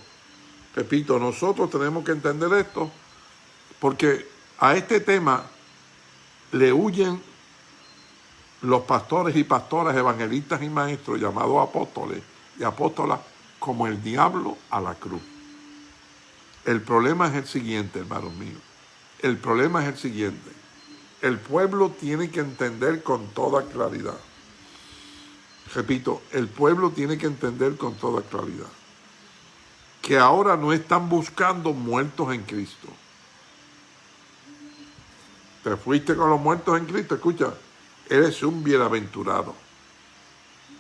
Repito, nosotros tenemos que entender esto porque a este tema le huyen los pastores y pastoras, evangelistas y maestros llamados apóstoles y apóstolas como el diablo a la cruz. El problema es el siguiente, hermanos míos. El problema es el siguiente. El pueblo tiene que entender con toda claridad. Repito, el pueblo tiene que entender con toda claridad que ahora no están buscando muertos en Cristo te fuiste con los muertos en Cristo, escucha, eres un bienaventurado.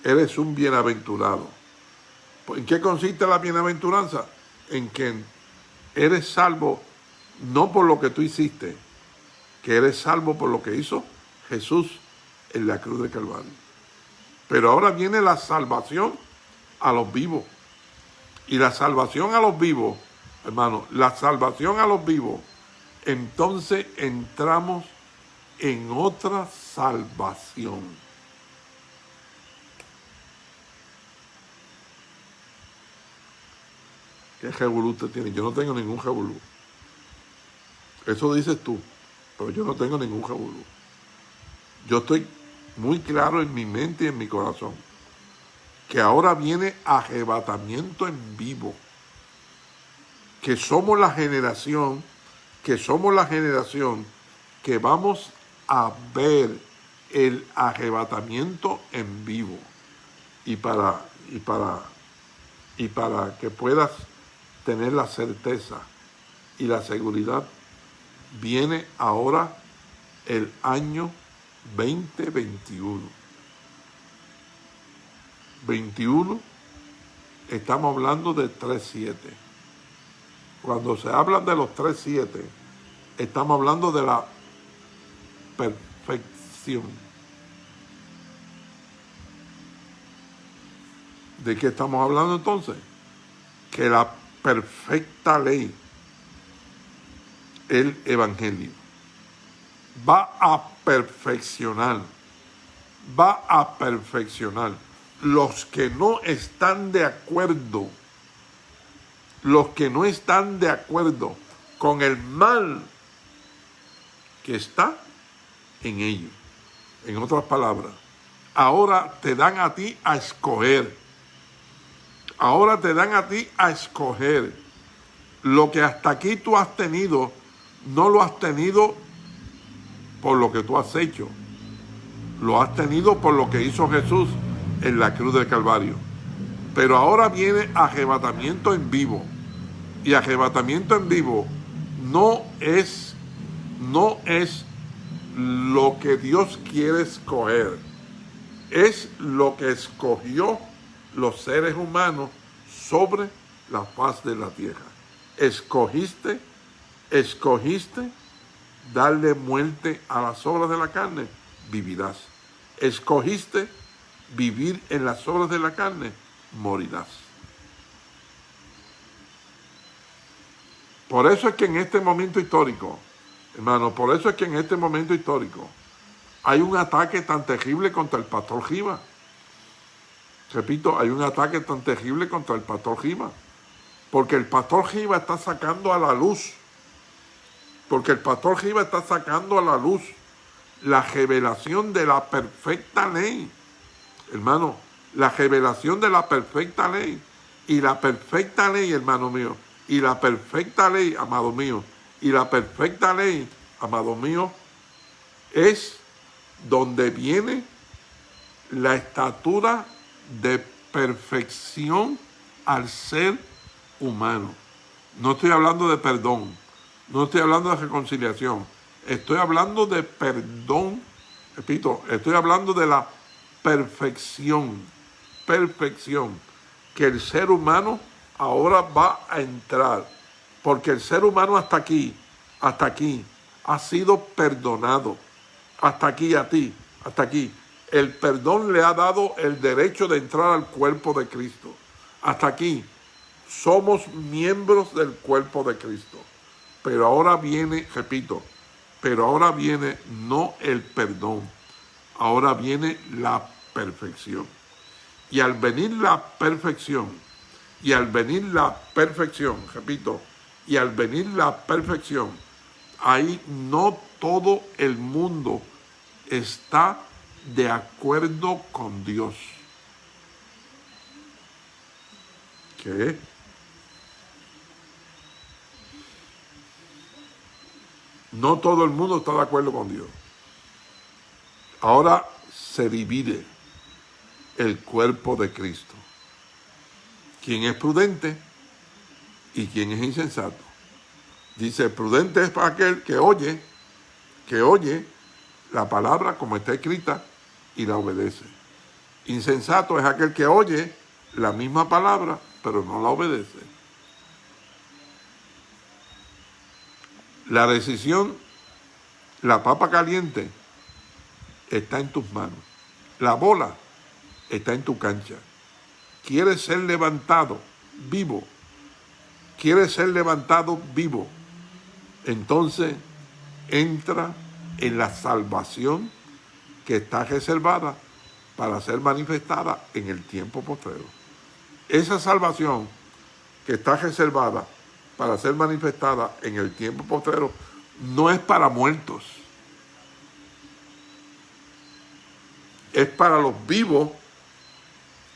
Eres un bienaventurado. ¿En qué consiste la bienaventuranza? En que eres salvo no por lo que tú hiciste, que eres salvo por lo que hizo Jesús en la cruz de Calvario. Pero ahora viene la salvación a los vivos. Y la salvación a los vivos, hermano, la salvación a los vivos entonces entramos en otra salvación. ¿Qué jebulú usted tiene? Yo no tengo ningún jebulú. Eso dices tú, pero yo no tengo ningún jebulú. Yo estoy muy claro en mi mente y en mi corazón que ahora viene arrebatamiento en vivo, que somos la generación que somos la generación que vamos a ver el arrebatamiento en vivo. Y para, y para, y para que puedas tener la certeza y la seguridad, viene ahora el año 2021. 21, estamos hablando de 3.7. Cuando se habla de los 3.7, estamos hablando de la perfección. ¿De qué estamos hablando entonces? Que la perfecta ley, el Evangelio, va a perfeccionar, va a perfeccionar los que no están de acuerdo los que no están de acuerdo con el mal que está en ellos. En otras palabras, ahora te dan a ti a escoger. Ahora te dan a ti a escoger. Lo que hasta aquí tú has tenido, no lo has tenido por lo que tú has hecho. Lo has tenido por lo que hizo Jesús en la cruz del Calvario. Pero ahora viene arrebatamiento en vivo y arrebatamiento en vivo no es, no es lo que Dios quiere escoger. es lo que escogió los seres humanos sobre la faz de la tierra. Escogiste, escogiste darle muerte a las obras de la carne, vivirás. Escogiste vivir en las obras de la carne, morirás. Por eso es que en este momento histórico, hermano, por eso es que en este momento histórico hay un ataque tan terrible contra el pastor Giva. Repito, hay un ataque tan terrible contra el pastor Giva. Porque el pastor Giva está sacando a la luz. Porque el pastor Giva está sacando a la luz la revelación de la perfecta ley. Hermano, la revelación de la perfecta ley. Y la perfecta ley, hermano mío, y la perfecta ley, amado mío, y la perfecta ley, amado mío, es donde viene la estatura de perfección al ser humano. No estoy hablando de perdón, no estoy hablando de reconciliación, estoy hablando de perdón, repito, estoy hablando de la perfección, perfección, que el ser humano ahora va a entrar, porque el ser humano hasta aquí, hasta aquí, ha sido perdonado, hasta aquí a ti, hasta aquí. El perdón le ha dado el derecho de entrar al cuerpo de Cristo. Hasta aquí, somos miembros del cuerpo de Cristo. Pero ahora viene, repito, pero ahora viene no el perdón, ahora viene la perfección. Y al venir la perfección, y al venir la perfección, repito, y al venir la perfección, ahí no todo el mundo está de acuerdo con Dios. ¿Qué? No todo el mundo está de acuerdo con Dios. Ahora se divide el cuerpo de Cristo. ¿Quién es prudente y quién es insensato? Dice, prudente es para aquel que oye, que oye la palabra como está escrita y la obedece. Insensato es aquel que oye la misma palabra, pero no la obedece. La decisión, la papa caliente, está en tus manos. La bola está en tu cancha. Quieres ser levantado vivo. Quieres ser levantado vivo. Entonces entra en la salvación que está reservada para ser manifestada en el tiempo postrero. Esa salvación que está reservada para ser manifestada en el tiempo postrero no es para muertos. Es para los vivos,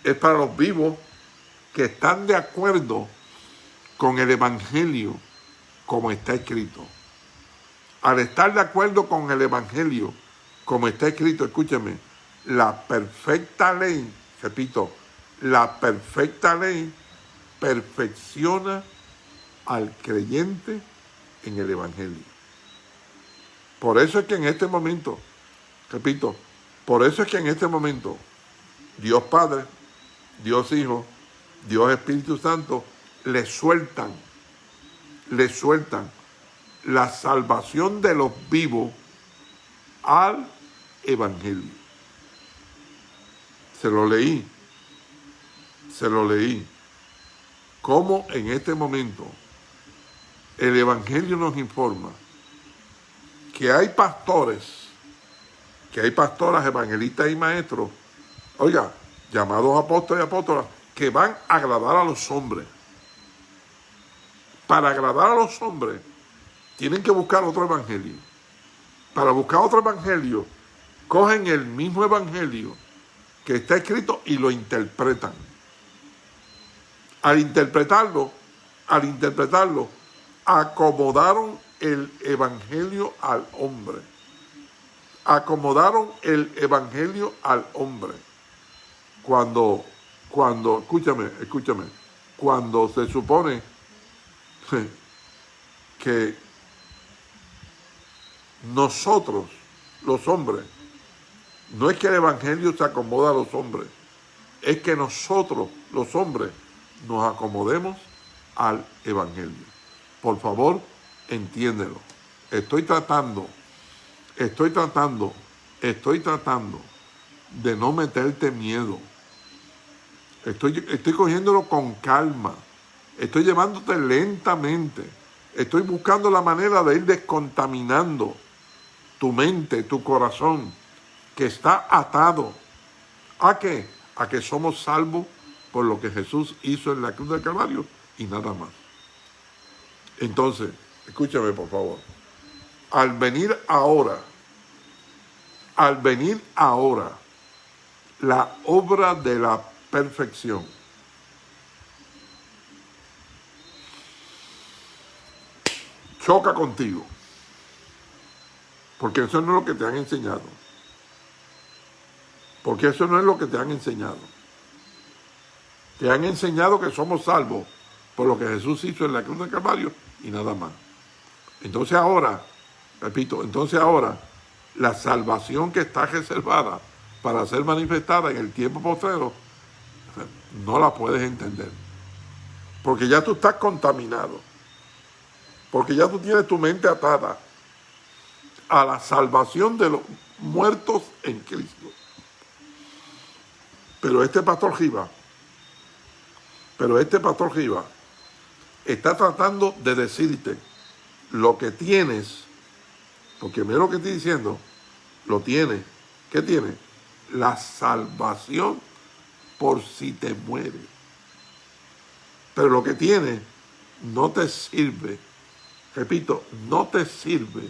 es para los vivos que están de acuerdo con el Evangelio como está escrito al estar de acuerdo con el Evangelio, como está escrito, escúcheme, la perfecta ley, repito, la perfecta ley perfecciona al creyente en el Evangelio. Por eso es que en este momento, repito, por eso es que en este momento Dios Padre, Dios Hijo, Dios Espíritu Santo le sueltan, le sueltan la salvación de los vivos al Evangelio. Se lo leí, se lo leí. Cómo en este momento el Evangelio nos informa que hay pastores, que hay pastoras, evangelistas y maestros, oiga, llamados apóstoles y apóstolas, que van a agradar a los hombres. Para agradar a los hombres, tienen que buscar otro evangelio. Para buscar otro evangelio, cogen el mismo evangelio que está escrito y lo interpretan. Al interpretarlo, al interpretarlo, acomodaron el evangelio al hombre. Acomodaron el evangelio al hombre. Cuando, cuando, escúchame, escúchame, cuando se supone (laughs) que nosotros, los hombres, No es que el Evangelio se acomoda a los hombres, es que nosotros, los hombres, nos acomodemos al Evangelio. Por favor, entiéndelo. Estoy tratando, estoy tratando, estoy tratando de no meterte miedo. Estoy, estoy cogiéndolo con calma. Estoy llevándote lentamente. Estoy buscando la manera de ir descontaminando tu mente, tu corazón, que está atado. ¿A qué? A que somos salvos por lo que Jesús hizo en la cruz del Calvario y nada más. Entonces, escúchame por favor. Al venir ahora, al venir ahora, la obra de la perfección. Choca contigo. Porque eso no es lo que te han enseñado. Porque eso no es lo que te han enseñado. Te han enseñado que somos salvos por lo que Jesús hizo en la cruz del Calvario y nada más. Entonces ahora, repito, entonces ahora, la salvación que está reservada para ser manifestada en el tiempo postrero, no la puedes entender. Porque ya tú estás contaminado. Porque ya tú tienes tu mente atada a la salvación de los muertos en Cristo. Pero este pastor Giva, pero este pastor Giva está tratando de decirte lo que tienes, porque mira lo que estoy diciendo, lo tiene. ¿Qué tiene? La salvación por si te mueres. Pero lo que tiene no te sirve, repito, no te sirve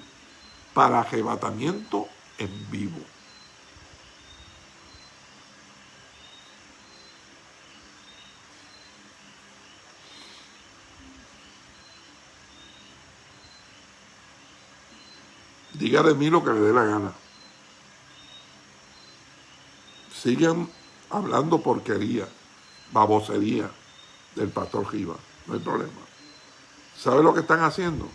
para arrebatamiento en vivo. Diga de mí lo que le dé la gana. Sigan hablando porquería, babosería del pastor Giva. No hay problema. ¿Sabe lo que están haciendo?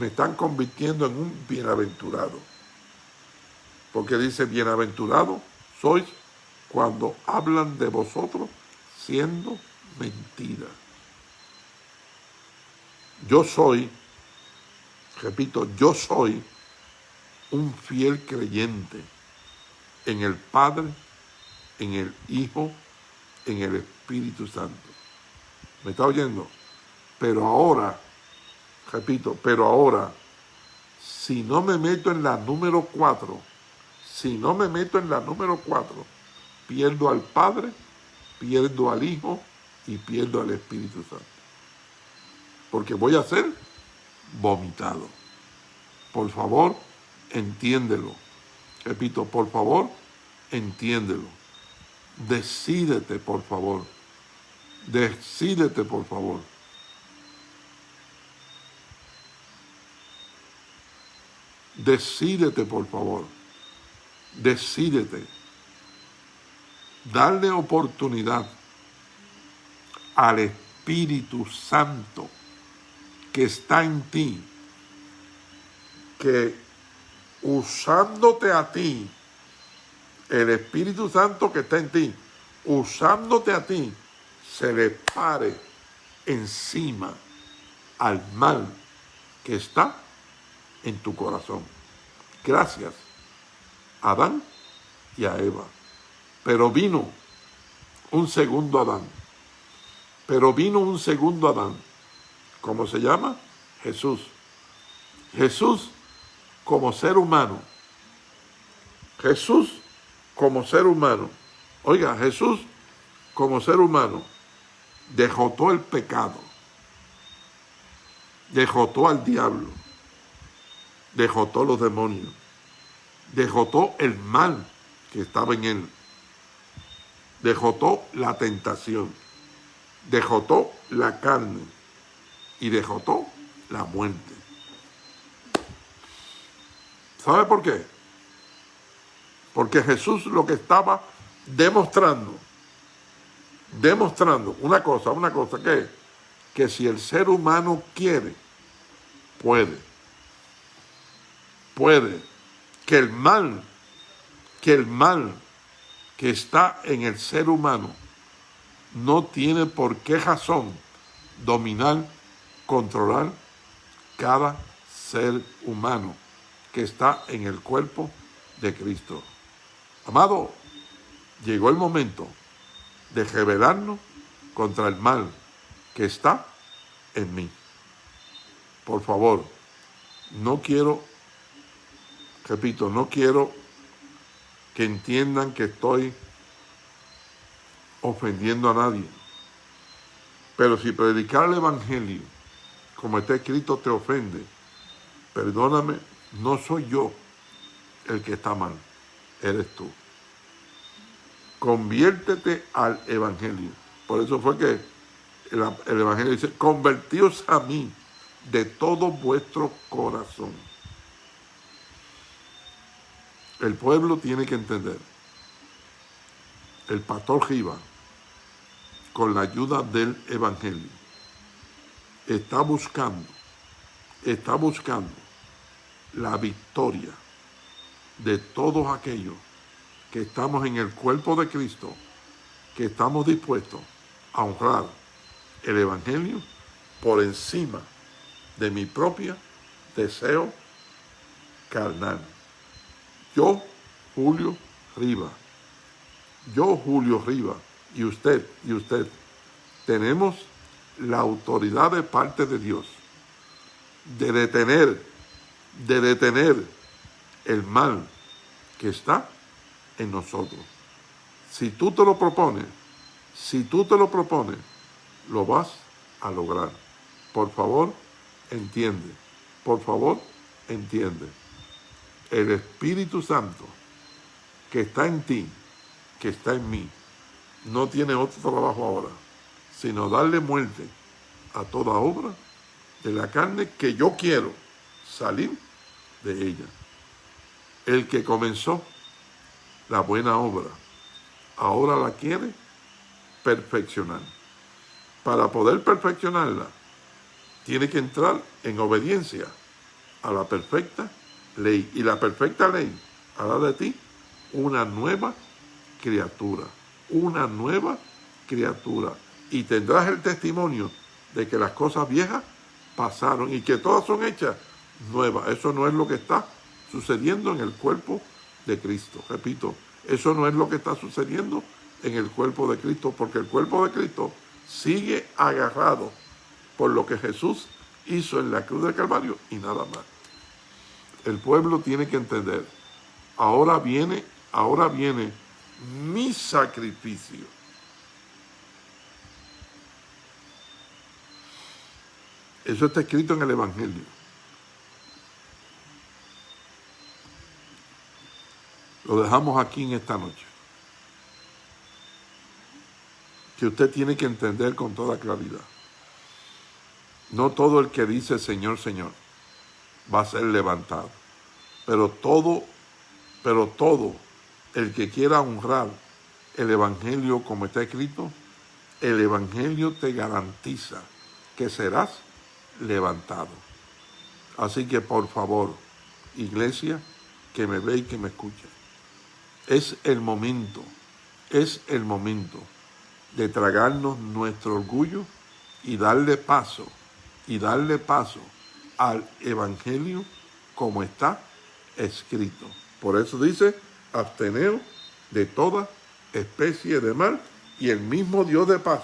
Me están convirtiendo en un bienaventurado. Porque dice, bienaventurado sois cuando hablan de vosotros siendo mentira. Yo soy repito, yo soy un fiel creyente en el Padre, en el Hijo, en el Espíritu Santo. ¿Me está oyendo? Pero ahora, repito, pero ahora, si no me meto en la número cuatro, si no me meto en la número cuatro, pierdo al Padre, pierdo al Hijo y pierdo al Espíritu Santo. Porque voy a ser vomitado. Por favor, entiéndelo. Repito, por favor, entiéndelo. Decídete, por favor. Decídete, por favor. Decídete, por favor. Decídete. Darle oportunidad al Espíritu Santo que está en ti, que usándote a ti, el Espíritu Santo que está en ti, usándote a ti, se le pare encima al mal que está en tu corazón. Gracias Adán y a Eva. Pero vino un segundo Adán. Pero vino un segundo Adán ¿Cómo se llama? Jesús. Jesús como ser humano. Jesús como ser humano. Oiga, Jesús como ser humano dejotó el pecado. Dejotó al diablo. Dejotó los demonios. Dejotó el mal que estaba en él. Dejotó la tentación. Dejotó la carne y dejó la muerte. ¿Sabe por qué? Porque Jesús lo que estaba demostrando, demostrando una cosa, una cosa que que si el ser humano quiere, puede, puede, que el mal que el mal que está en el ser humano no tiene por qué razón dominar, controlar cada ser humano que está en el cuerpo de Cristo. Amado, llegó el momento de rebelarnos contra el mal que está en mí. Por favor, no quiero, repito, no quiero que entiendan que estoy ofendiendo a nadie. Pero si predicar el Evangelio, como está escrito, te ofende, perdóname, no soy yo el que está mal, eres tú. Conviértete al Evangelio. Por eso fue que el, Evangelio dice, convertíos a mí de todo vuestro corazón. El pueblo tiene que entender. El pastor Giva, con la ayuda del Evangelio, está buscando, está buscando la victoria de todos aquellos que estamos en el cuerpo de Cristo, que estamos dispuestos a honrar el Evangelio por encima de mi propio deseo carnal. Yo, Julio Riva, yo, Julio Riva, y usted, y usted, tenemos la autoridad de parte de Dios de detener, de detener el mal que está en nosotros. Si tú te lo propones, si tú te lo propones, lo vas a lograr. Por favor, entiende. Por favor, entiende. El Espíritu Santo que está en ti, que está en mí, no tiene otro trabajo ahora, sino darle muerte a toda obra de la carne que yo quiero salir de ella. El que comenzó la buena obra, ahora la quiere perfeccionar para poder perfeccionarla, tiene que entrar en obediencia a la perfecta ley. Y la perfecta ley hará de ti una nueva criatura, una nueva criatura. Y tendrás el testimonio de que las cosas viejas pasaron y que todas son hechas nuevas. Eso no es lo que está sucediendo en el cuerpo de Cristo. Repito, eso no es lo que está sucediendo en el cuerpo de Cristo, porque el cuerpo de Cristo sigue agarrado por lo que Jesús hizo en la cruz del Calvario y nada más. El pueblo tiene que entender, ahora viene, ahora viene mi sacrificio. Eso está escrito en el Evangelio. Lo dejamos aquí en esta noche. que usted tiene que entender con toda claridad. No todo el que dice Señor, Señor va a ser levantado, pero todo, pero todo el que quiera honrar el Evangelio como está escrito, el Evangelio te garantiza que serás levantado. Así que por favor, iglesia, que me ve y que me escuche, es el momento, es el momento de tragarnos nuestro orgullo y darle paso, y darle paso al Evangelio como está escrito. Por eso dice, absteneo de toda especie de mal y el mismo Dios de paz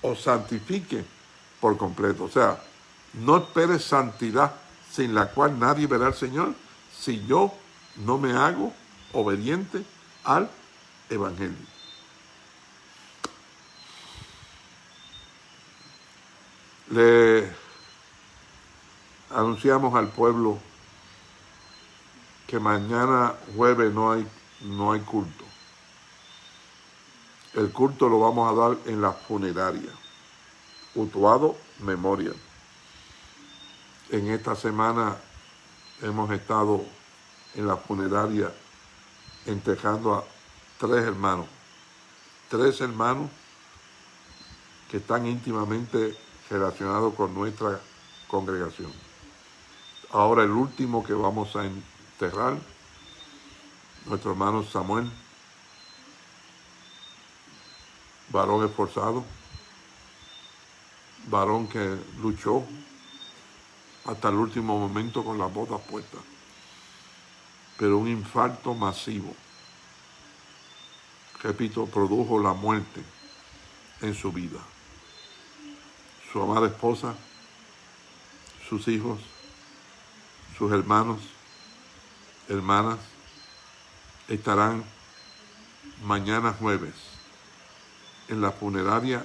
os santifique por completo. O sea, no esperes santidad sin la cual nadie verá al Señor si yo no me hago obediente al Evangelio. Le anunciamos al pueblo que mañana jueves no hay, no hay culto. El culto lo vamos a dar en la funeraria, Utuado Memorial. En esta semana hemos estado en la funeraria entejando a tres hermanos, tres hermanos que están íntimamente relacionado con nuestra congregación. Ahora el último que vamos a enterrar nuestro hermano Samuel, varón esforzado, varón que luchó hasta el último momento con las botas puestas, pero un infarto masivo, repito, produjo la muerte en su vida. Su amada esposa, sus hijos, sus hermanos, hermanas, estarán mañana jueves en la funeraria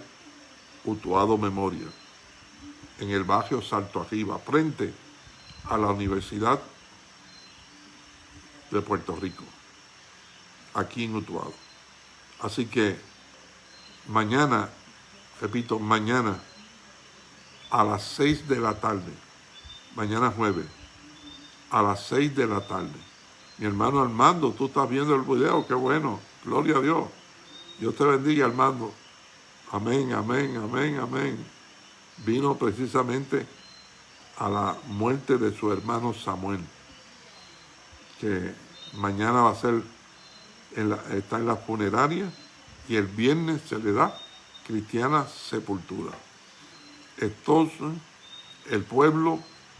Utuado Memoria, en el barrio Salto Arriba, frente a la Universidad de Puerto Rico, aquí en Utuado. Así que mañana, repito, mañana a las seis de la tarde, mañana jueves, a las seis de la tarde. Mi hermano Armando, tú estás viendo el video, qué bueno, gloria a Dios. Dios te bendiga, Armando. Amén, amén, amén, amén. Vino precisamente a la muerte de su hermano Samuel, que mañana va a ser, está en la funeraria y el viernes se le da cristiana sepultura. Entonces, el pueblo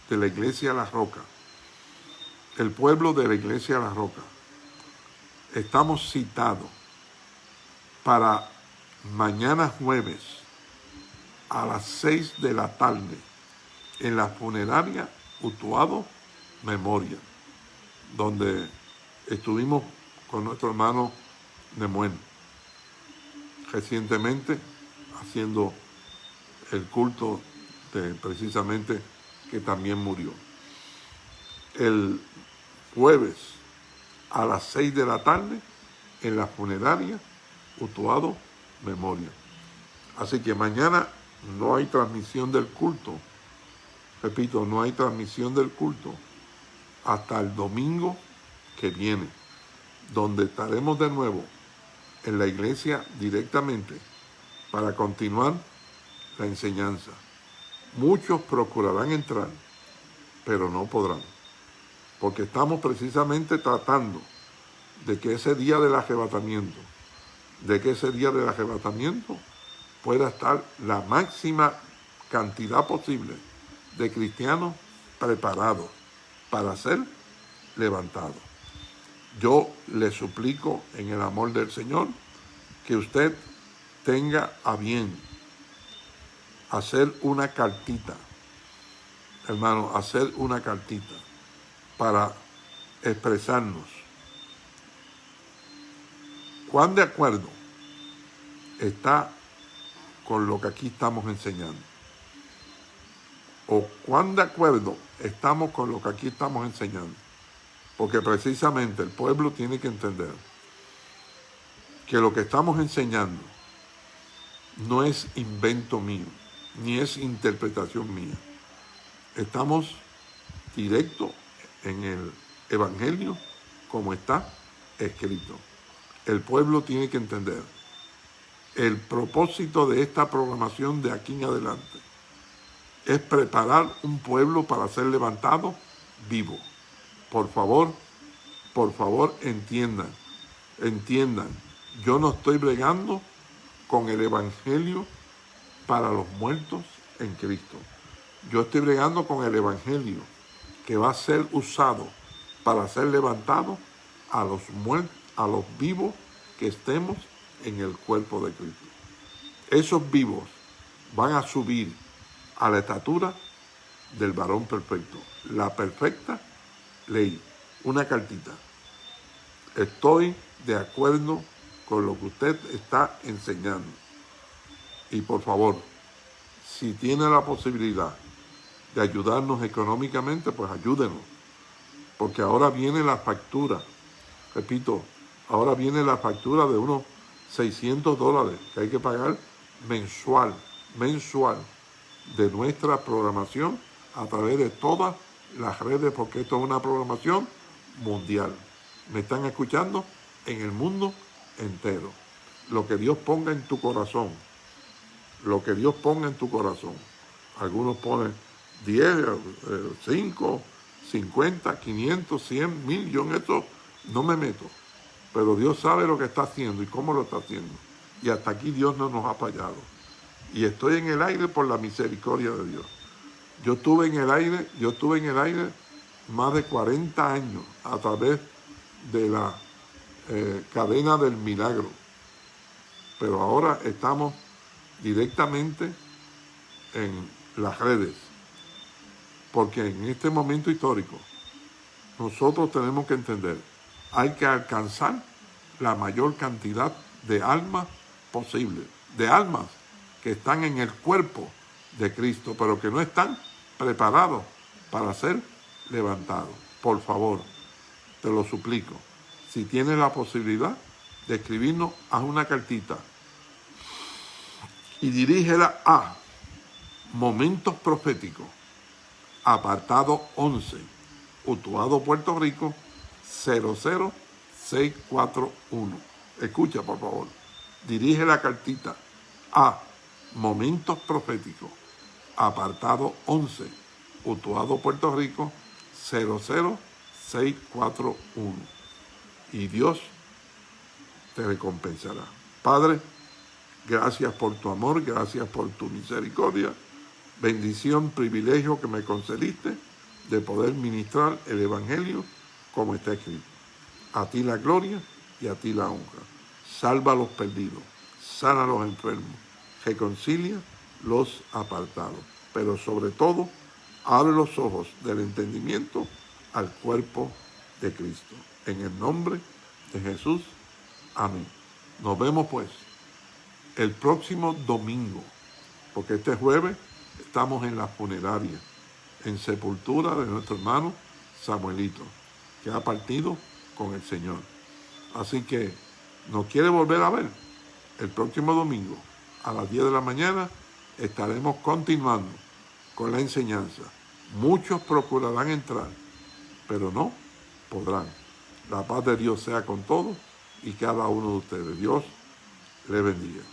de la iglesia La Roca, el pueblo de la iglesia La Roca, estamos citados para mañana jueves a las seis de la tarde en la funeraria Utuado Memoria, donde estuvimos con nuestro hermano Nemuen recientemente haciendo el culto de precisamente que también murió. El jueves a las seis de la tarde en la funeraria Utuado Memoria. Así que mañana no hay transmisión del culto. Repito, no hay transmisión del culto hasta el domingo que viene, donde estaremos de nuevo en la iglesia directamente para continuar la enseñanza. Muchos procurarán entrar, pero no podrán, porque estamos precisamente tratando de que ese día del arrebatamiento, de que ese día del arrebatamiento pueda estar la máxima cantidad posible de cristianos preparados para ser levantados. Yo le suplico en el amor del Señor que usted tenga a bien hacer una cartita, hermano, hacer una cartita para expresarnos. ¿Cuán de acuerdo está con lo que aquí estamos enseñando? ¿O cuán de acuerdo estamos con lo que aquí estamos enseñando? Porque precisamente el pueblo tiene que entender que lo que estamos enseñando no es invento mío, ni es interpretación mía. Estamos directo en el Evangelio como está escrito. El pueblo tiene que entender el propósito de esta programación de aquí en adelante es preparar un pueblo para ser levantado vivo. Por favor, por favor, entiendan, entiendan. Yo no estoy bregando con el Evangelio para los muertos en Cristo. Yo estoy bregando con el Evangelio que va a ser usado para ser levantado a los muertos, a los vivos que estemos en el cuerpo de Cristo. Esos vivos van a subir a la estatura del varón perfecto, la perfecta ley, una cartita. Estoy de acuerdo con lo que usted está enseñando. Y por favor, si tiene la posibilidad de ayudarnos económicamente, pues ayúdenos. Porque ahora viene la factura, repito, ahora viene la factura de unos 600 dólares que hay que pagar mensual, mensual, de nuestra programación a través de todas las redes, porque esto es una programación mundial. ¿Me están escuchando? En el mundo entero. Lo que Dios ponga en tu corazón. Lo que Dios ponga en tu corazón. Algunos ponen 10, 5, 50, 500, 100, mil. Yo en no me meto. pero Dios sabe lo que está haciendo y cómo lo está haciendo. Y hasta aquí Dios no nos ha fallado. Y estoy en el aire por la misericordia de Dios. Yo estuve en el aire, yo estuve en el aire más de 40 años a través de la eh, cadena del milagro. Pero ahora estamos directamente en las redes. Porque en este momento histórico nosotros tenemos que entender, hay que alcanzar la mayor cantidad de almas posible, de almas que están en el cuerpo de Cristo, pero que no están preparados para ser levantados. Por favor, te lo suplico, si tienes la posibilidad de escribirnos, haz una cartita y dirígela a Momentos Proféticos, apartado 11, Utuado, Puerto Rico, 00641. Escucha, por favor. Dirige la cartita a Momentos Proféticos, apartado 11, Utuado, Puerto Rico, 00641. Y Dios te recompensará. Padre, gracias por tu amor, gracias por tu misericordia. Bendición, privilegio que me concediste de poder ministrar el Evangelio como está escrito. A ti la gloria y a ti la honra. Salva a los perdidos, sana a los enfermos, reconcilia los apartados. Pero sobre todo, abre los ojos del entendimiento al cuerpo de Cristo. En el nombre de Jesús. Amén. Nos vemos pues el próximo domingo, porque este jueves estamos en la funeraria, en sepultura de nuestro hermano Samuelito, que ha partido con el Señor. Así que nos quiere volver a ver. El próximo domingo a las 10 de la mañana estaremos continuando con la enseñanza. Muchos procurarán entrar, pero no podrán. La paz de Dios sea con todos y cada uno de ustedes. Dios le bendiga.